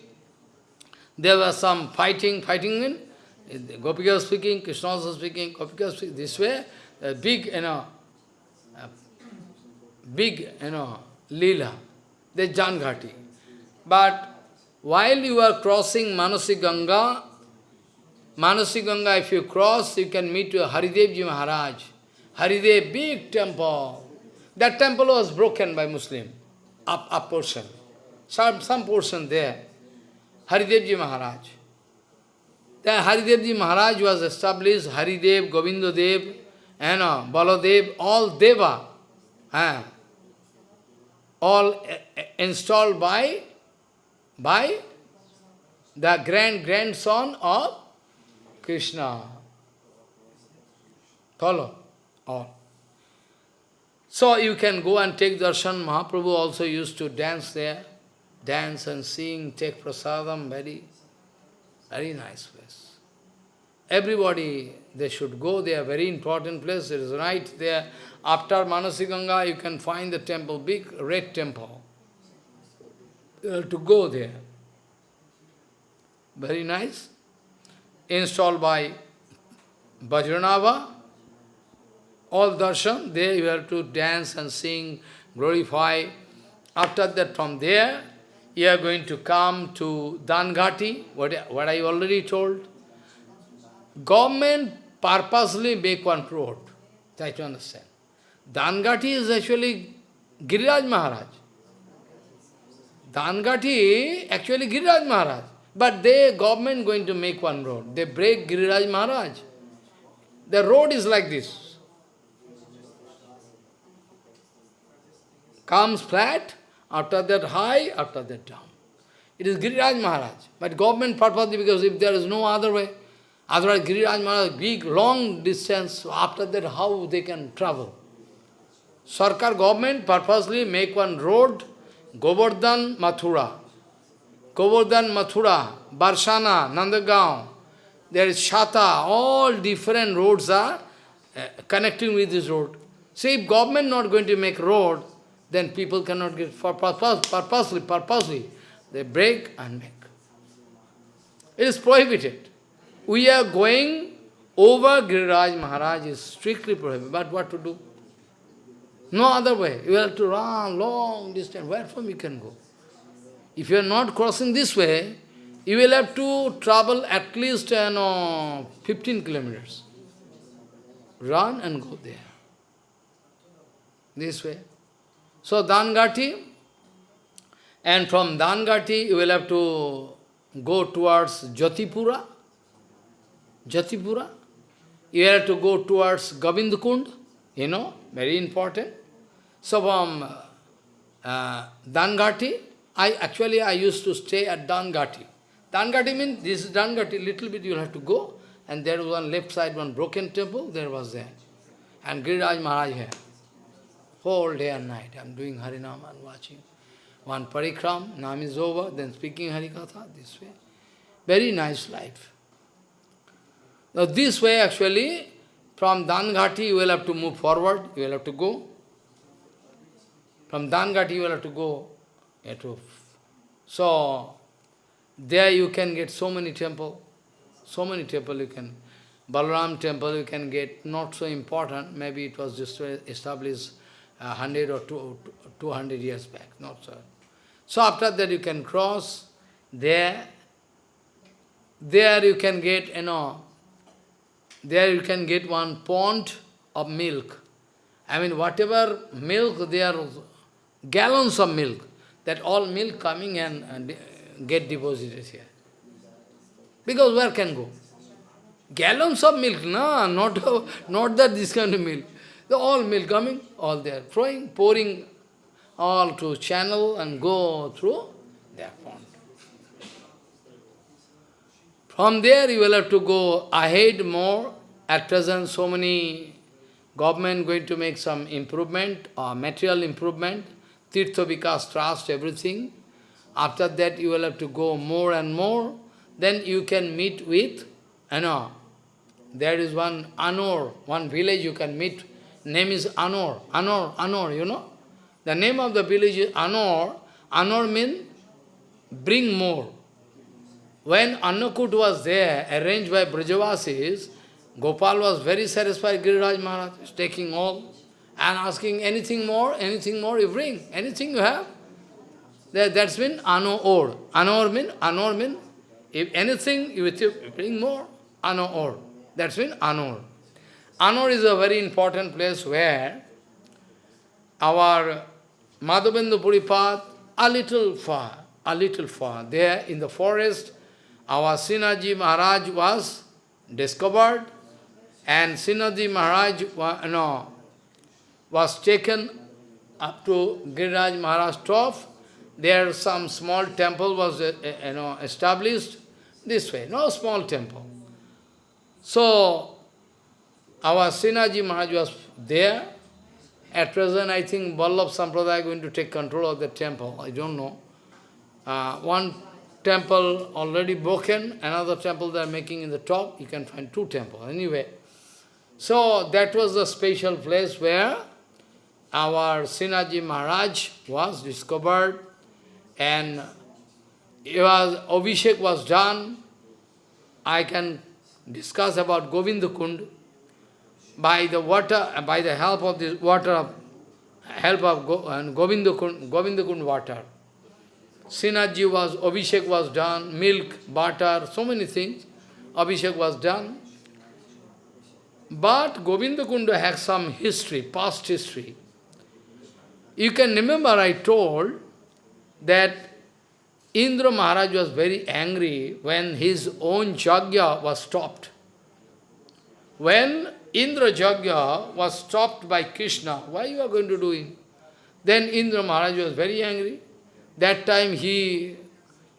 there was some fighting, fighting in. Gopika was speaking, Krishna was speaking, Gopika was speaking. This way, a big, you know, big, you know, lila. The Janghati. But while you are crossing Manasi Ganga, Manasi Ganga, if you cross, you can meet Haridevji Maharaj. Haridev, big temple. That temple was broken by Muslim, up, up portion. Some, some portion there. Haridevji Maharaj. Then Haridevji Maharaj was established, Haridev, Govindadev, uh, Baladev, all Deva. Uh, all installed by, by the grand grandson of Krishna. Follow? All. So you can go and take darshan. Mahaprabhu also used to dance there. Dance and sing, take prasadam, very, very nice place. Everybody, they should go there, very important place. It is right there. After Manasiganga, you can find the temple, big red temple. Have to go there. Very nice installed by Vajranabha, all darshan, there you have to dance and sing, glorify. After that, from there, you are going to come to Dangati, what, what I already told. government purposely make one road. Try to understand. Dangati is actually Giriraj Maharaj. Dangati actually Giriraj Maharaj. But they, government going to make one road. They break Giriraj Maharaj. The road is like this. Comes flat, after that high, after that down. It is Giriraj Maharaj. But government purposely, because if there is no other way, otherwise Giriraj Maharaj, big, long distance, after that how they can travel? Sarkar government purposely make one road, Govardhan, Mathura. Govardhan, Mathura, Barsana, Nandagaon, there is Shata, all different roads are uh, connecting with this road. So if government not going to make road, then people cannot get, for purpose, purposely, purposely, they break and make. It is prohibited. We are going over Giriraj Maharaj is strictly prohibited. But what to do? No other way. You have to run long distance. Where from you can go? If you are not crossing this way, you will have to travel at least you know, 15 kilometers. Run and go there. This way. So Dangati, and from Dangati you will have to go towards Jatipura. Jatipura. You have to go towards Govindkund, you know, very important. So from uh, Dangati, I actually I used to stay at Dangati. Dangati means, this is Dangati, little bit you'll have to go, and there was one left side, one broken temple, there was there. And Giriraj Maharaj here. Whole day and night, I'm doing Harinam and watching. One parikram, Nam is over, then speaking Harikatha, this way. Very nice life. Now this way actually, from Dangati you will have to move forward, you will have to go. From Dangati you will have to go. So, there you can get so many temple, so many temple you can. Balaram temple you can get, not so important, maybe it was just established uh, 100 or 200 years back, not so. So after that you can cross there, there you can get, you know, there you can get one pond of milk. I mean, whatever milk, there are gallons of milk, that all milk coming and, and uh, get deposited here. Because where can go? Gallons of milk, no, not, (laughs) not that this kind of milk. The all milk coming, all there, flowing, pouring all to channel and go through their pond. From there you will have to go ahead more. At present so many government going to make some improvement or material improvement, Tirtha Vikas Trust, everything. After that you will have to go more and more. Then you can meet with, you know, there is one Anor, one village you can meet. Name is Anor. Anor, Anor, you know. The name of the village is Anor. Anor means bring more. When Annakut was there, arranged by Brajavasis, Gopal was very satisfied, Giriraj Maharaj is taking all and asking anything more, anything more, you bring, anything you have. That, that's mean ano or. Ano mean, ano mean, if anything you bring more, ano or. That's mean anor. Anor is a very important place where our Madhavendra Puripad, a little far, a little far, there in the forest, our Srinathji Maharaj was discovered, and Srinathji Maharaj know, was taken up to Giriraj Maharaj top, there some small temple was uh, uh, you know, established this way, no small temple. So, our Srinathji Maharaj was there. At present, I think Vallabh Sampradaya is going to take control of the temple. I don't know. Uh, one temple already broken, another temple they are making in the top. You can find two temples. Anyway, so that was the special place where our Srinathji Maharaj was discovered and it was, Abhishek was done. I can discuss about Govinda Kund by the water, by the help of this water, help of Go, and Govinda Kund, water. Srinathji was, Abhishek was done, milk, butter, so many things. Abhishek was done. But Govinda Kunda has some history, past history. You can remember I told that Indra Maharaj was very angry when his own Jagya was stopped. When Indra Jagya was stopped by Krishna, why you are going to do it? Then Indra Maharaj was very angry. That time he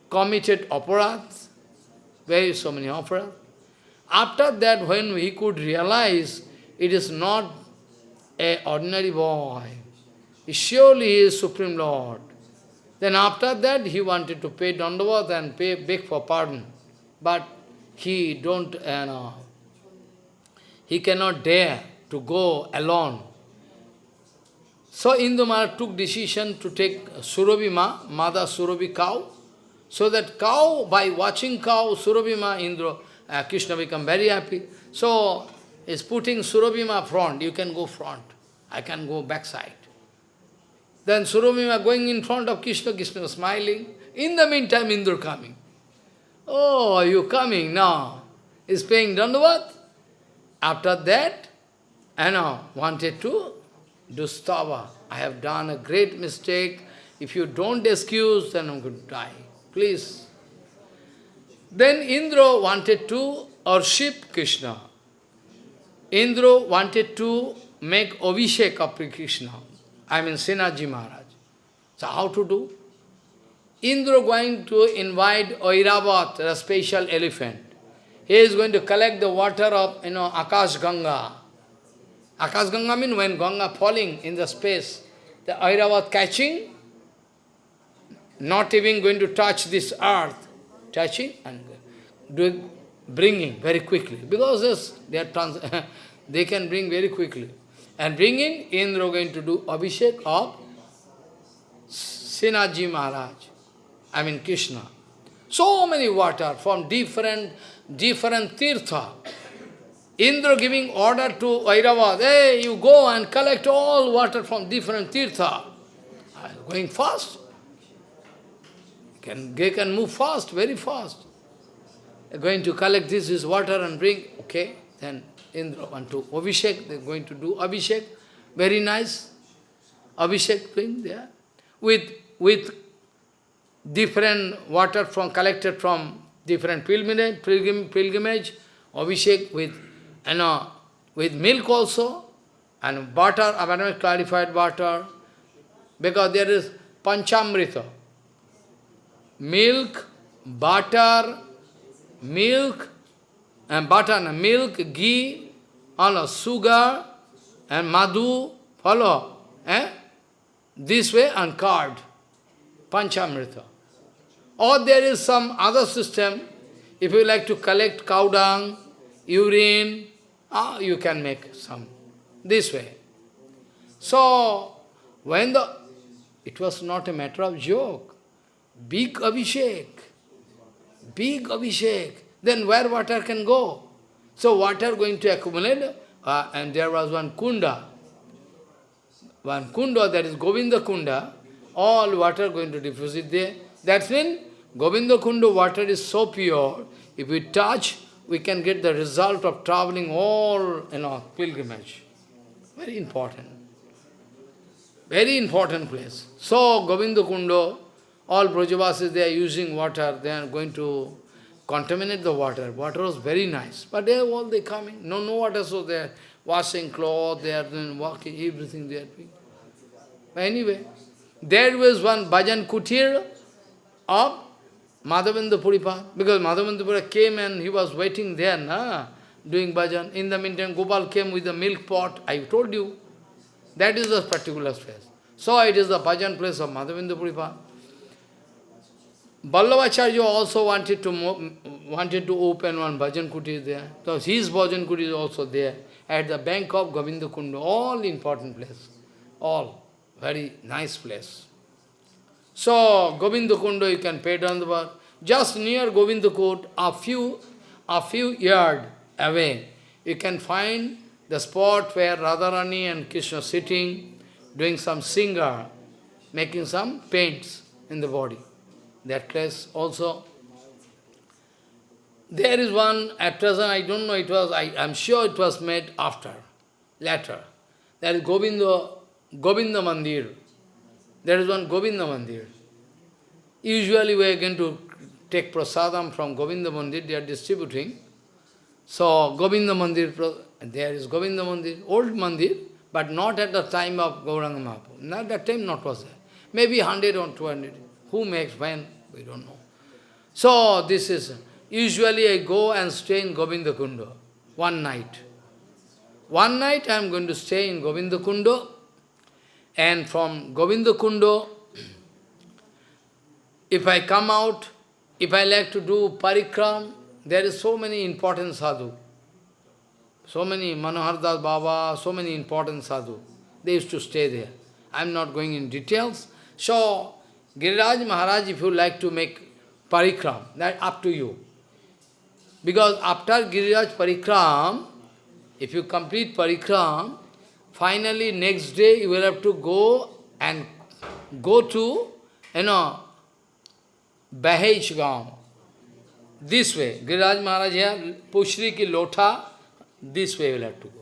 committed aparadhs, very so many aparadhs. After that, when he could realize it is not a ordinary boy, surely he is Supreme Lord. Then after that, he wanted to pay Dandavat and pay, beg for pardon. But he don't, you know, he cannot dare to go alone. So Indumara took decision to take Surabhi Ma, mother Surabhi cow, so that cow, by watching cow, Surabhi Ma, Indra, uh, Krishna become very happy. So, is putting Surabhi Ma front, you can go front, I can go backside. Then Surabhi Ma going in front of Krishna, Krishna smiling. In the meantime, Indra coming. Oh, are you coming now? Is paying Dandavat? After that, I know, wanted to do stava. I have done a great mistake. If you don't excuse, then I'm going to die. Please. Then Indra wanted to worship Krishna. Indra wanted to make Abhishek of Krishna. I mean Srinathji Maharaj. So how to do? Indra going to invite Airavat, a special elephant. He is going to collect the water of, you know, Akash Ganga. Akash Ganga means when Ganga falling in the space, the Airavat catching, not even going to touch this earth, touching and doing, bringing very quickly. Because this, they, are trans (laughs) they can bring very quickly. And bringing, Indra going to do Abhishek of Srinathji Maharaj, I mean Krishna. So many water from different different tirtha. Indra giving order to Airavat, hey, you go and collect all water from different tirtha. Going fast. Can, they can move fast, very fast. They're going to collect this, this water and bring, okay, then Indra want to Abhishek, they're going to do Abhishek, very nice. Abhishek bring there, with, with different water from collected from different pilgrimage, pilgrim, pilgrimage, Abhishek with, you know, with milk also, and butter, abundant clarified butter, because there is panchamrita. Milk, butter, milk, and butter, and milk, ghee, all sugar, and madhu, follow, eh? This way, and curd, panchamrita. Or there is some other system, if you like to collect cow dung, urine, ah, you can make some, this way. So, when the, it was not a matter of joke, big Abhishek, big Abhishek, then where water can go? So water going to accumulate, uh, and there was one kunda, one kunda, that is Govinda kunda, all water going to diffuse it there. That's when Govinda Kunda water is so pure, if we touch, we can get the result of traveling all, you know, pilgrimage. Very important. Very important place. So, Govinda Kunda, all Brajavasis, they are using water, they are going to contaminate the water. Water was very nice. But they are all they coming. No, no water, so they are washing clothes, they are doing walking, everything they are doing. Anyway, there was one bhajan kutir of Madhavendra Puripad, because Madhavendra Puripad came and he was waiting there, na, doing bhajan. In the meantime, Gopal came with the milk pot, I told you. That is the particular place. So it is the bhajan place of Madhavendra Puripad. Vallabhacharya also wanted to wanted to open one bhajan kuti there. So his bhajan kuti is also there, at the bank of Govinda Kunda, all important place. All. Very nice place. So, Govinda Kunda, you can pay the. Just near Govinda Kund, a few, a few yard away, you can find the spot where Radharani and Krishna sitting, doing some singer, making some paints in the body. That place also. There is one, at present I don't know, it was, I am sure it was made after, later. That is Govinda, Govinda Mandir. There is one Govinda Mandir. Usually we are going to take prasadam from Govinda Mandir, they are distributing. So Govinda Mandir, there is Govinda Mandir, old Mandir, but not at the time of Gauranga Mahaprabhu. Not that time not was there. Maybe 100 or 200. Who makes when? We don't know. So this is, usually I go and stay in Govinda Kunda, one night. One night I am going to stay in Govinda Kunda, and from Govinda Kunda, if I come out, if I like to do parikram, there is so many important sadhu. So many, Manohar Das Baba, so many important sadhu. They used to stay there. I am not going in details. So, Giriraj Maharaj, if you like to make parikram, that up to you. Because after Giriraj parikram, if you complete parikram, finally next day you will have to go and go to, you know, Gaon. This way. Giriraj Maharaj here, Pushri ki lotha, this way you will have to go.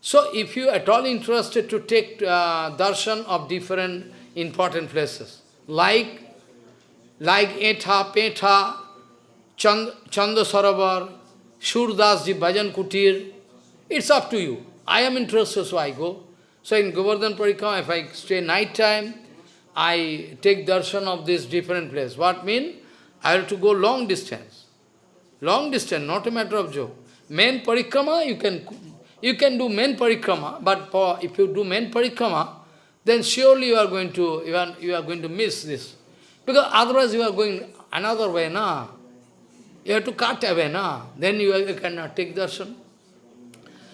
So if you at all interested to take uh, darshan of different important places, like like Etha, Petha, Chand, Chanda Saravar, Surdas Ji Bhajan Kutir, it's up to you. I am interested, so I go. So in Govardhan Parikram, if I stay night time, I take darshan of this different place. What mean? I have to go long distance. Long distance, not a matter of joke. Main parikrama, you can you can do main parikrama, but for, if you do main parikrama, then surely you are going to you are, you are going to miss this. Because otherwise you are going another way, na. You have to cut away, na. Then you, you cannot take darshan.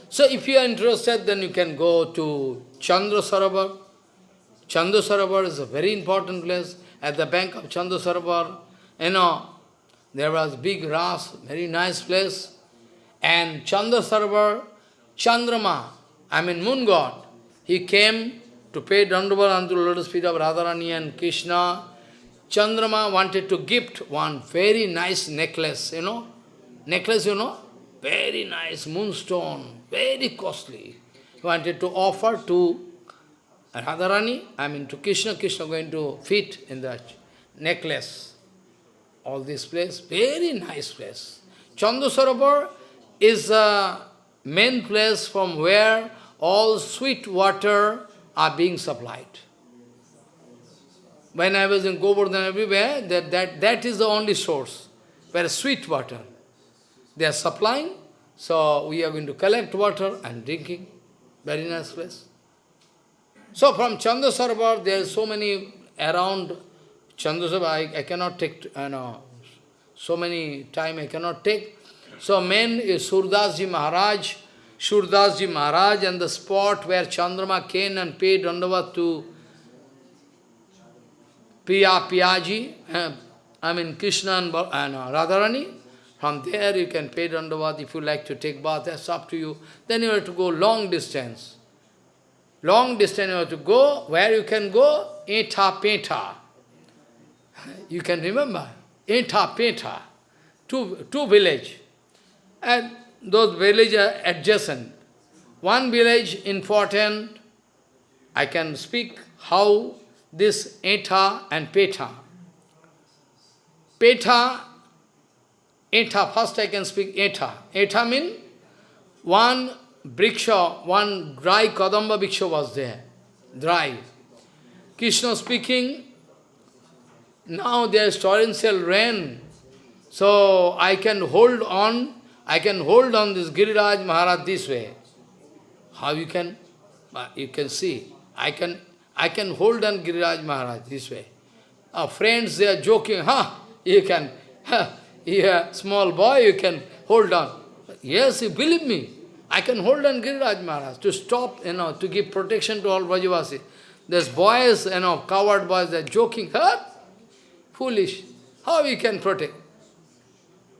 So if you are interested, then you can go to Chandra Sarabar. Chandra Sarabar is a very important place. At the bank of Chandra Sarabar, you know, there was big ras, very nice place. And Chandra Sarabar, Chandrama, I mean moon god, he came to pay Dandavat unto the lotus feet of Radharani and Krishna. Chandrama wanted to gift one very nice necklace, you know. Necklace, you know, very nice moonstone, very costly. He wanted to offer to Radharani, I mean to Krishna, Krishna going to fit in that necklace. All this place, very nice place. Chandasarovar is a main place from where all sweet water are being supplied. When I was in Govardhan everywhere, that, that, that is the only source, where sweet water. They are supplying, so we are going to collect water and drinking. Very nice place. So from Chandasarovar, there are so many around Chandasarovar, I, I cannot take, you know, so many time I cannot take. So main is Surdasji Maharaj, Surdasji Maharaj and the spot where Chandrama came and paid Dandavat to Priya Piyaji, uh, I mean Krishna and, and uh, Radharani. From there you can pay Dandavat if you like to take bath, that's up to you. Then you have to go long distance. Long distance you have to go, where you can go? Eta Peta. You can remember, Eta Peta, two, two village. And those villages are adjacent. One village important, I can speak how this Eta and Peta. Peta, Eta, first I can speak Eta. Eta means one briksha, one dry Kadamba briksha was there, dry. Krishna speaking, now there is torrential rain, so I can hold on, I can hold on this Giriraj Maharaj this way. How you can? Uh, you can see, I can, I can hold on Giriraj Maharaj this way. Our friends, they are joking, huh, you can, huh, yeah, small boy, you can hold on. Yes, you believe me. I can hold on Giriraj Maharaj to stop, you know, to give protection to all Brajavasi. There's boys, you know, coward boys, they're joking, huh? Foolish. How we can protect?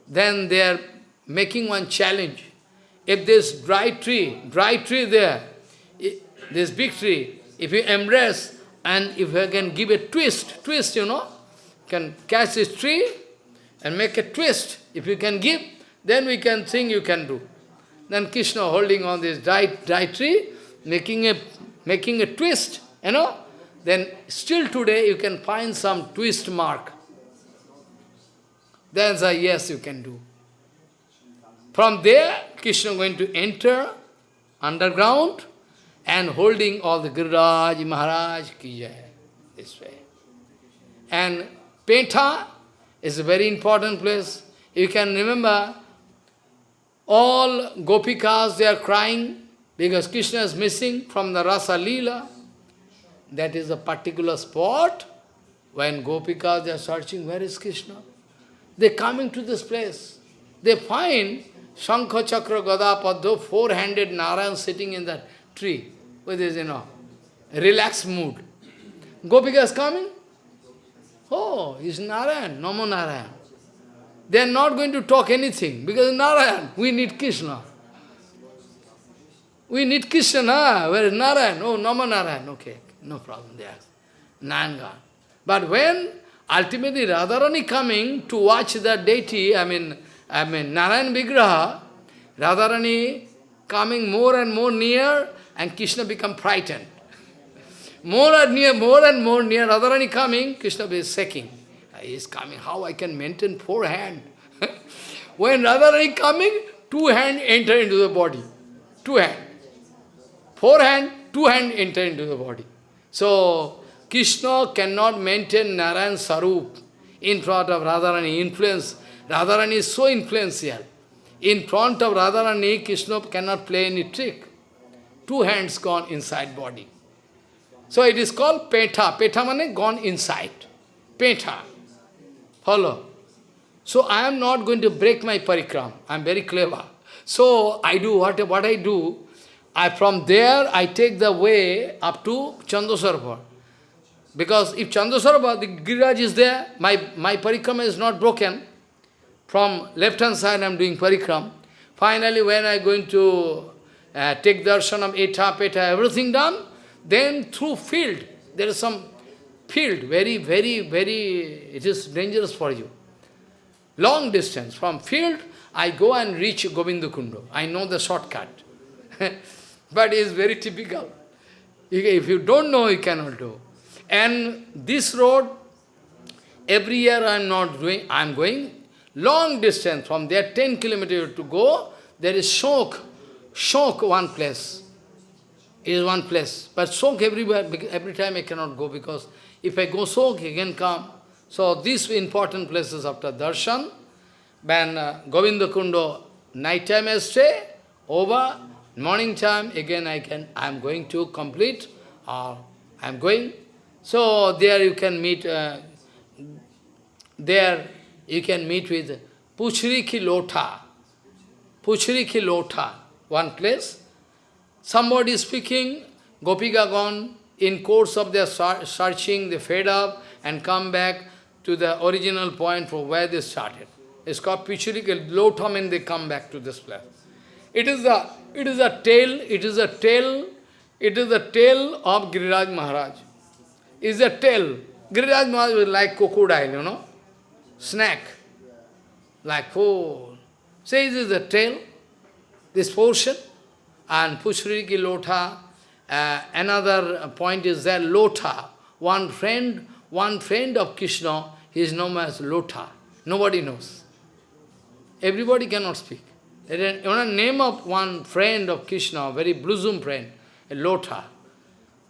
Then they are making one challenge. If this dry tree, dry tree there, this big tree, if you embrace and if you can give a twist, twist, you know, can catch this tree and make a twist, If you can give, then we can think you can do. Then Krishna holding on this tree, making a, making a twist, you know. Then still today you can find some twist mark. Then say, yes, you can do. From there, Krishna going to enter underground and holding all the Giriraj, Maharaj, Ki this way. And Petha is a very important place. You can remember, all Gopikas, they are crying because Krishna is missing from the Rasa Leela. That is a particular spot when Gopikas, they are searching, where is Krishna? They coming to this place. They find Shankha Chakra Gada Paddo, four-handed Narayan sitting in that tree with his, you know, relaxed mood. Gopika is coming. Oh, he's Narayan, Namo Narayan. They are not going to talk anything because Narayan, we need Krishna. We need Krishna, where is Narayan? Oh, Namo Narayan, okay, no problem there. Nanga. But when ultimately Radharani coming to watch the deity, I mean, I mean Narayan Vigraha, Radharani coming more and more near and Krishna become frightened. More and near, more and more near, Radharani coming, Krishna is shaking. Ah, he is coming, how I can maintain four hand? (laughs) when Radharani coming, two hand enter into the body. Two hand. Four hand, two hand enter into the body. So, Krishna cannot maintain Narayan Sarup in front of Radharani, influence. Radharani is so influential. In front of Radharani, Krishna cannot play any trick. Two hands gone inside body. So it is called Petha. Petha means gone inside. Petha. Follow. So I am not going to break my parikram. I am very clever. So I do what, what I do. I From there, I take the way up to Chandasarovar. Because if Chandasarovar, the Giriraj is there, my, my parikram is not broken. From left hand side, I am doing parikram. Finally, when I going to uh, take darshan of Etha, Petha, everything done, then through field, there is some field, very, very, very, it is dangerous for you. Long distance. From field, I go and reach Govindakundo. I know the shortcut. (laughs) but it is very typical. If you don't know, you cannot do. And this road, every year I am not doing, I am going long distance. From there, 10 kilometers to go, there is shock, shock one place is one place. But soak everywhere, every time I cannot go because if I go soak, I can come. So these important places after darshan, when uh, Govinda Kundo, night time I stay, over, morning time, again I can, I am going to complete, or I am going. So there you can meet, uh, there you can meet with Puchri Ki Lotha, Puchri Ki Lotha, one place. Somebody speaking, Gopika gone, in course of their searching, they fed up and come back to the original point from where they started. It's called Pichurika, low and they come back to this place. It is a it is a tale, it is a tale, it is a tale of Giriraj Maharaj. Is a tale. Giriraj Maharaj was like crocodile, you know, snack, like food. Say this is a tale, this portion. And Pushriki Lotha, uh, another point is that Lotha, one friend, one friend of Krishna, he is known as Lotha. Nobody knows. Everybody cannot speak. One name of one friend of Krishna, very bosom friend, Lotha.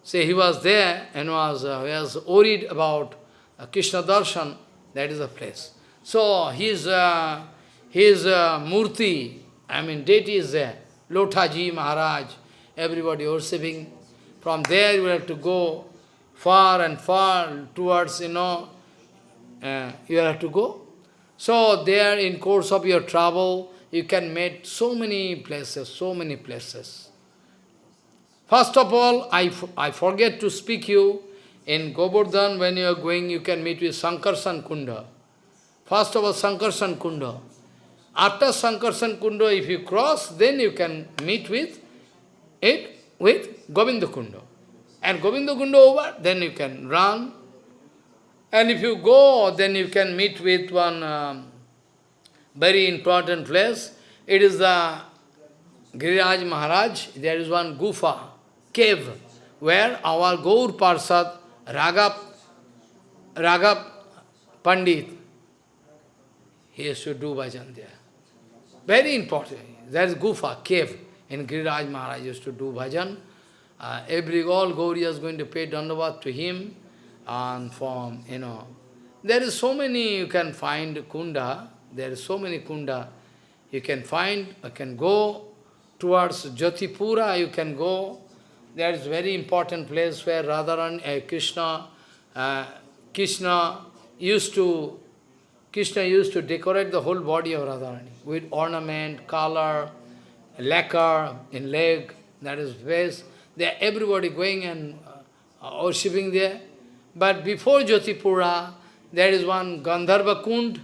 Say he was there and was, uh, was worried about uh, Krishna darshan, that is the place. So his, uh, his uh, murti, I mean deity is there. Lothaji Maharaj, everybody worshipping. From there you have to go far and far towards, you know, uh, you have to go. So there in course of your travel, you can meet so many places, so many places. First of all, I, I forget to speak you, in Govardhan when you are going, you can meet with Sankarsan Kunda. First of all, Sankarsan Kunda. After Sankarsan Kundo, if you cross, then you can meet with it with Govinda Kundo. And Govinda Kundo over, then you can run. And if you go, then you can meet with one um, very important place. It is the Giriraj Maharaj, there is one gufa, cave, where our Gaur Parsad, Raghav, Raghav Pandit, he used to do bhajan there. Very important. There is gufa, cave, in Giriraj Maharaj used to do bhajan. Uh, every, all Gauriya is going to pay dandavat to him, and from, you know, there is so many you can find kunda, there is so many kunda you can find, you can go towards Jatipura, you can go. There is very important place where Radharan, uh, Krishna, uh, Krishna used to, Krishna used to decorate the whole body of Radharani with ornament, color, lacquer in leg, that is face. There everybody going and uh, worshipping there. But before Jatipura, there is one Gandharva Kund,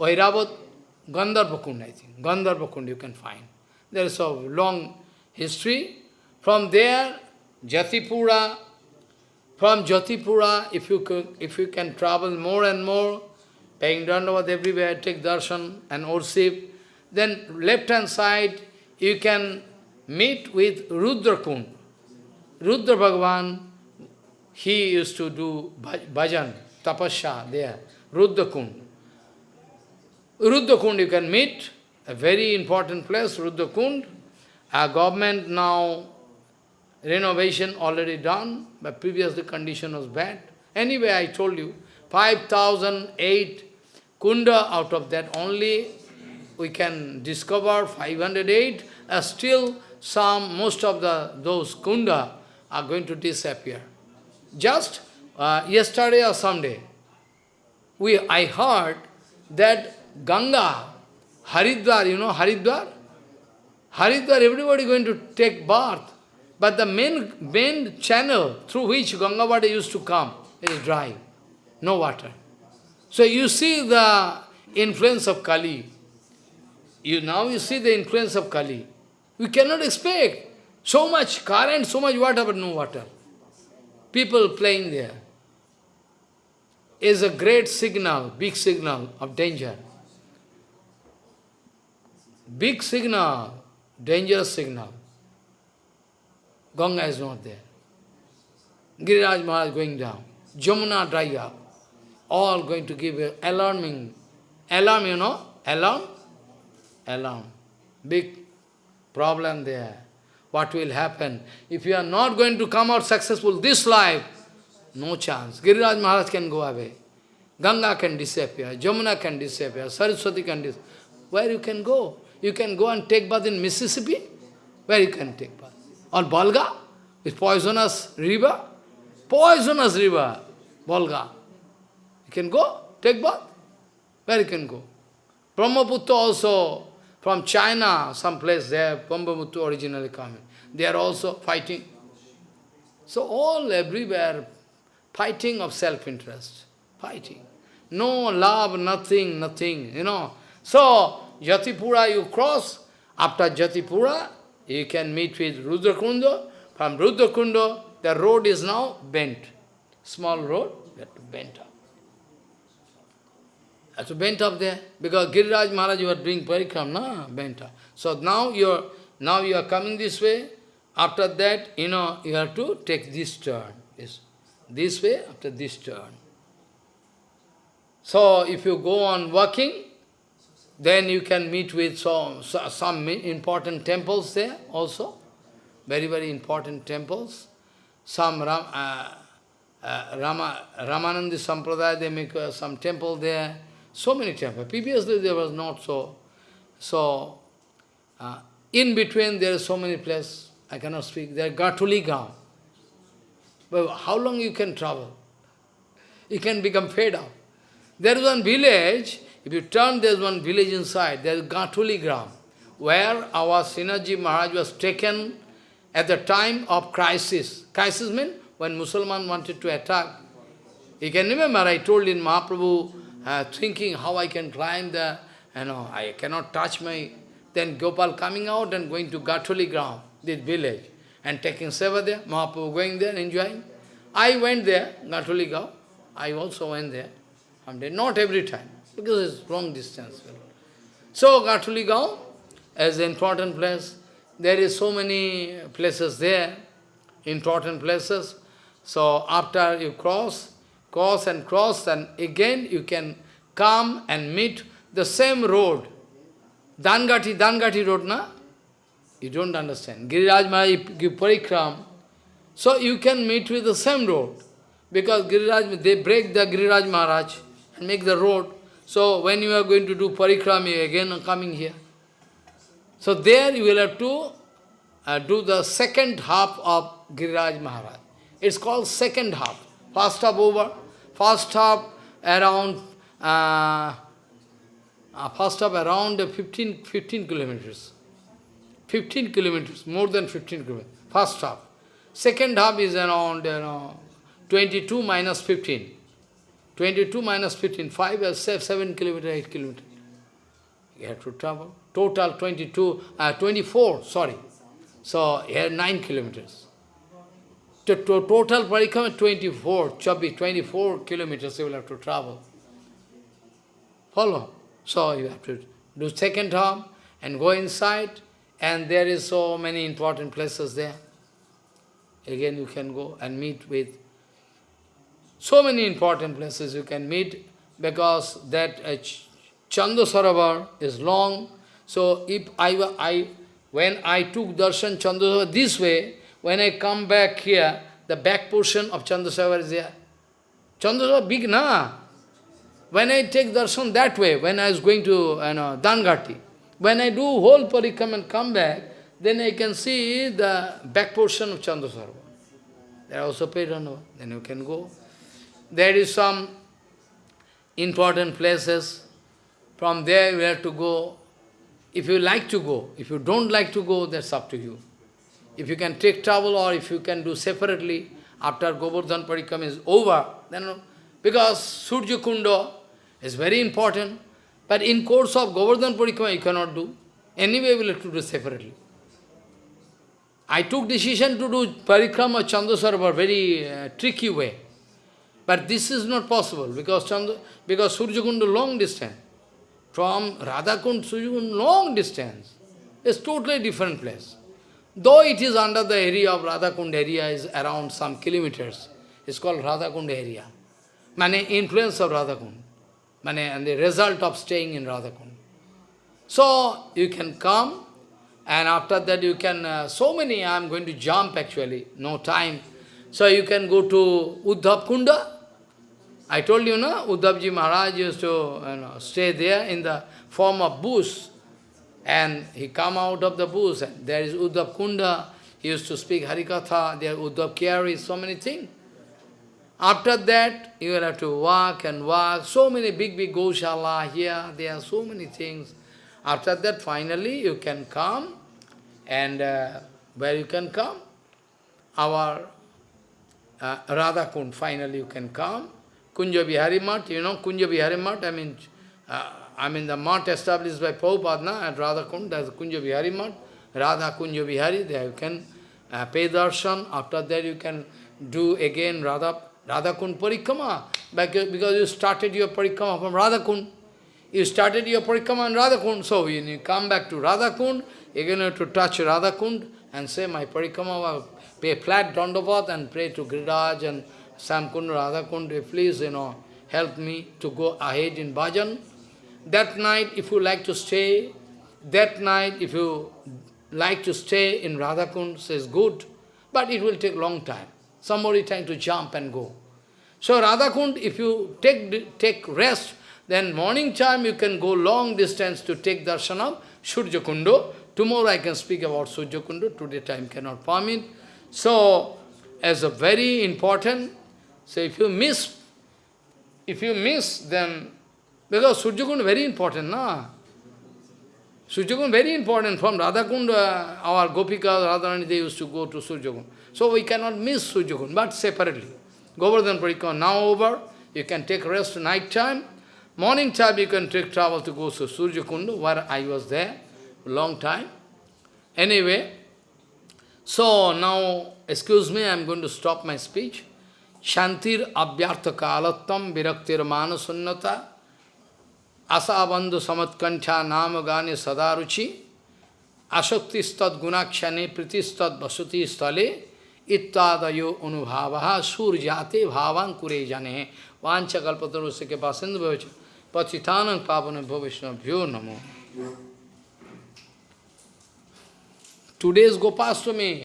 Airavat, Gandharva Kund, I think. Gandharva Kund you can find. There is a long history. From there, Jatipura, from Jatipura, if you, can, if you can travel more and more, paying Dandavat everywhere, take darshan and worship, then left-hand side, you can meet with Rudra Kund. Rudra Bhagavan, he used to do bhajan, tapasya there, Rudra Kund. Rudra Kund you can meet, a very important place, Rudra Kund. Our government now, renovation already done, but previously condition was bad. Anyway, I told you, 5,008 kunda, out of that only we can discover 508, uh, still some, most of the those kunda are going to disappear. Just uh, yesterday or someday, we, I heard that Ganga, Haridwar, you know Haridwar? Haridwar, everybody going to take bath. But the main, main channel through which Ganga water used to come is dry, no water. So you see the influence of Kali. You Now you see the influence of Kali. We cannot expect so much current, so much water, but no water. People playing there is a great signal, big signal of danger. Big signal, dangerous signal. Ganga is not there. Giriraj Maharaj going down. Jamuna dry up. All going to give a alarming, alarm, you know, alarm, alarm. Big problem there. What will happen? If you are not going to come out successful this life, no chance. Giriraj Maharaj can go away. Ganga can disappear. Jamuna can disappear. Saraswati can disappear. Where you can go? You can go and take bath in Mississippi, where you can take bath. Or Balga? is poisonous river, poisonous river, Volga. You can go, take bath, where you can go. Brahmaputra also, from China, some place there, Brahmaputra originally coming. They are also fighting. So all, everywhere, fighting of self-interest, fighting. No love, nothing, nothing, you know. So, Jatipura you cross, after Jatipura, you can meet with Rudrakunda. From Rudrakunda, the road is now bent. Small road, that bent up. That's bent up there. Because Giriraj Maharaj, you are doing parikram, na? Bent up. So now you are now you are coming this way. After that, you know, you have to take this turn. This, this way, after this turn. So if you go on walking, then you can meet with some, some important temples there also, very, very important temples. Some Ram, uh, uh, Rama, Ramanandi Sampradaya, they make uh, some temple there, so many temples. Previously there was not so. So, uh, in between there are so many places, I cannot speak, there are Gatuli. But how long you can travel? You can become fed up. There is one village, if you turn, there is one village inside, there is Gatuli Gram, where our Srinathji Maharaj was taken at the time of crisis. Crisis means when Musalman wanted to attack. You can remember, I told in Mahaprabhu, uh, thinking how I can climb the, you know, I cannot touch my... Then Gopal coming out and going to Gatuli Gram, this village, and taking seva there, Mahaprabhu going there, enjoying. I went there, Gatuli Gram, I also went there. Not every time because it's long distance. So Gatuli is an important place. There is so many places there, important places. So after you cross, cross and cross, and again you can come and meet the same road. Dangati, Dangati road, na? You don't understand. Giriraj Maharaj give parikram, so you can meet with the same road. Because Giriraj, they break the Giriraj Maharaj and make the road. So when you are going to do parikram, you again are coming here. So there you will have to uh, do the second half of Giriraj Maharaj. It's called second half. First half over. First half around uh, uh, first half around 15, 15 kilometers. 15 kilometers, more than 15 kilometers. First half. Second half is around you know, 22 minus 15. 22 minus 15, 5 or 7 kilometers, 8 kilometers. You have to travel. Total 22, uh, 24, sorry. So here 9 kilometers. To, to, total parikram 24, Chabi, 24 kilometers you will have to travel. Follow? So you have to do second half and go inside and there is so many important places there. Again you can go and meet with so many important places you can meet because that uh, is long. So if I, I when I took darshan Chandasarovar this way, when I come back here, the back portion of Chandasarovar is there. Chandasarovar big, na? When I take darshan that way, when I was going to you know, Dangati, when I do whole parikram and come back, then I can see the back portion of Chandasarovar. There are also Pedanova. Then you can go. There is some important places. From there you have to go. If you like to go, if you don't like to go, that's up to you. If you can take travel or if you can do separately, after Govardhan Parikram is over, then because Surya Kunda is very important, but in course of Govardhan Parikram you cannot do. Anyway, we will have to do separately. I took decision to do Parikrama Chandasarovar very uh, tricky way. But this is not possible because Chanda, because Surjakunda long distance. From Radhakund, Surjakund long distance. It's totally different place. Though it is under the area of Radhakund area is around some kilometers. It's called Radhakund area. Mane influence of Radhakund. Mane and the result of staying in Radhakund. So you can come and after that you can, uh, so many, I am going to jump actually, no time. So you can go to Uddhav Kunda. I told you, no, Uddhavji Maharaj used to you know, stay there in the form of bush. And he come out of the bush, and there is Uddhav Kunda. He used to speak Harikatha, there Uddhav Kyari, so many things. After that, you will have to walk and walk. So many big, big Goshala here, there are so many things. After that, finally, you can come, and uh, where you can come? Our uh, Radha Kund, finally you can come. Kunja Bihari Math, you know Kunja Bihari Math, I mean, uh, I mean the mat established by Prabhupada at Radha Kund, that's Kunja Bihari Math, Radha Kunja Bihari, there you can uh, pay darshan, after that you can do again Radha, Radha Kund Parikrama, because, you started your Parikrama from Radha Kund. You started your Parikrama in Radha Kund, so when you come back to Radhakund, you're going to have to touch Radhakund and say, my Parikrama, pay flat Dandavat and pray to Giriraj and Shyamkund, Radhakund, please, you know, help me to go ahead in bhajan. That night, if you like to stay, that night, if you like to stay in Radhakund, says good, but it will take long time. Somebody trying to jump and go. So Radhakund, if you take, take rest, then morning time you can go long distance to take darshan of Surya Tomorrow I can speak about Surya Kundo, today time cannot permit. So, as a very important, so if you miss, if you miss, then, because Surya Kund very important, na? Surya Kund very important. From Radhakund, uh, our Gopika, Radharani, they used to go to Surya Kund. So we cannot miss Surya Kund, but separately. Govardhan Parikram now over, you can take rest night time, Morning time you can take travel to go to Surya Kundu, where I was there, long time. Anyway, so now, excuse me, I am going to stop my speech. Shantir abhyartha kalatam viraktir manasunnata Asabandhu samatkancha nama gane sadaruchi asakti stad gunakshane priti stad basuti stale ittadayo anubhavaha surjate bhavan kure jane vancha kalpatarusya ke pasindu bhavacha patitanam pavanam bhavishnabhyo namo Today's Gopastami,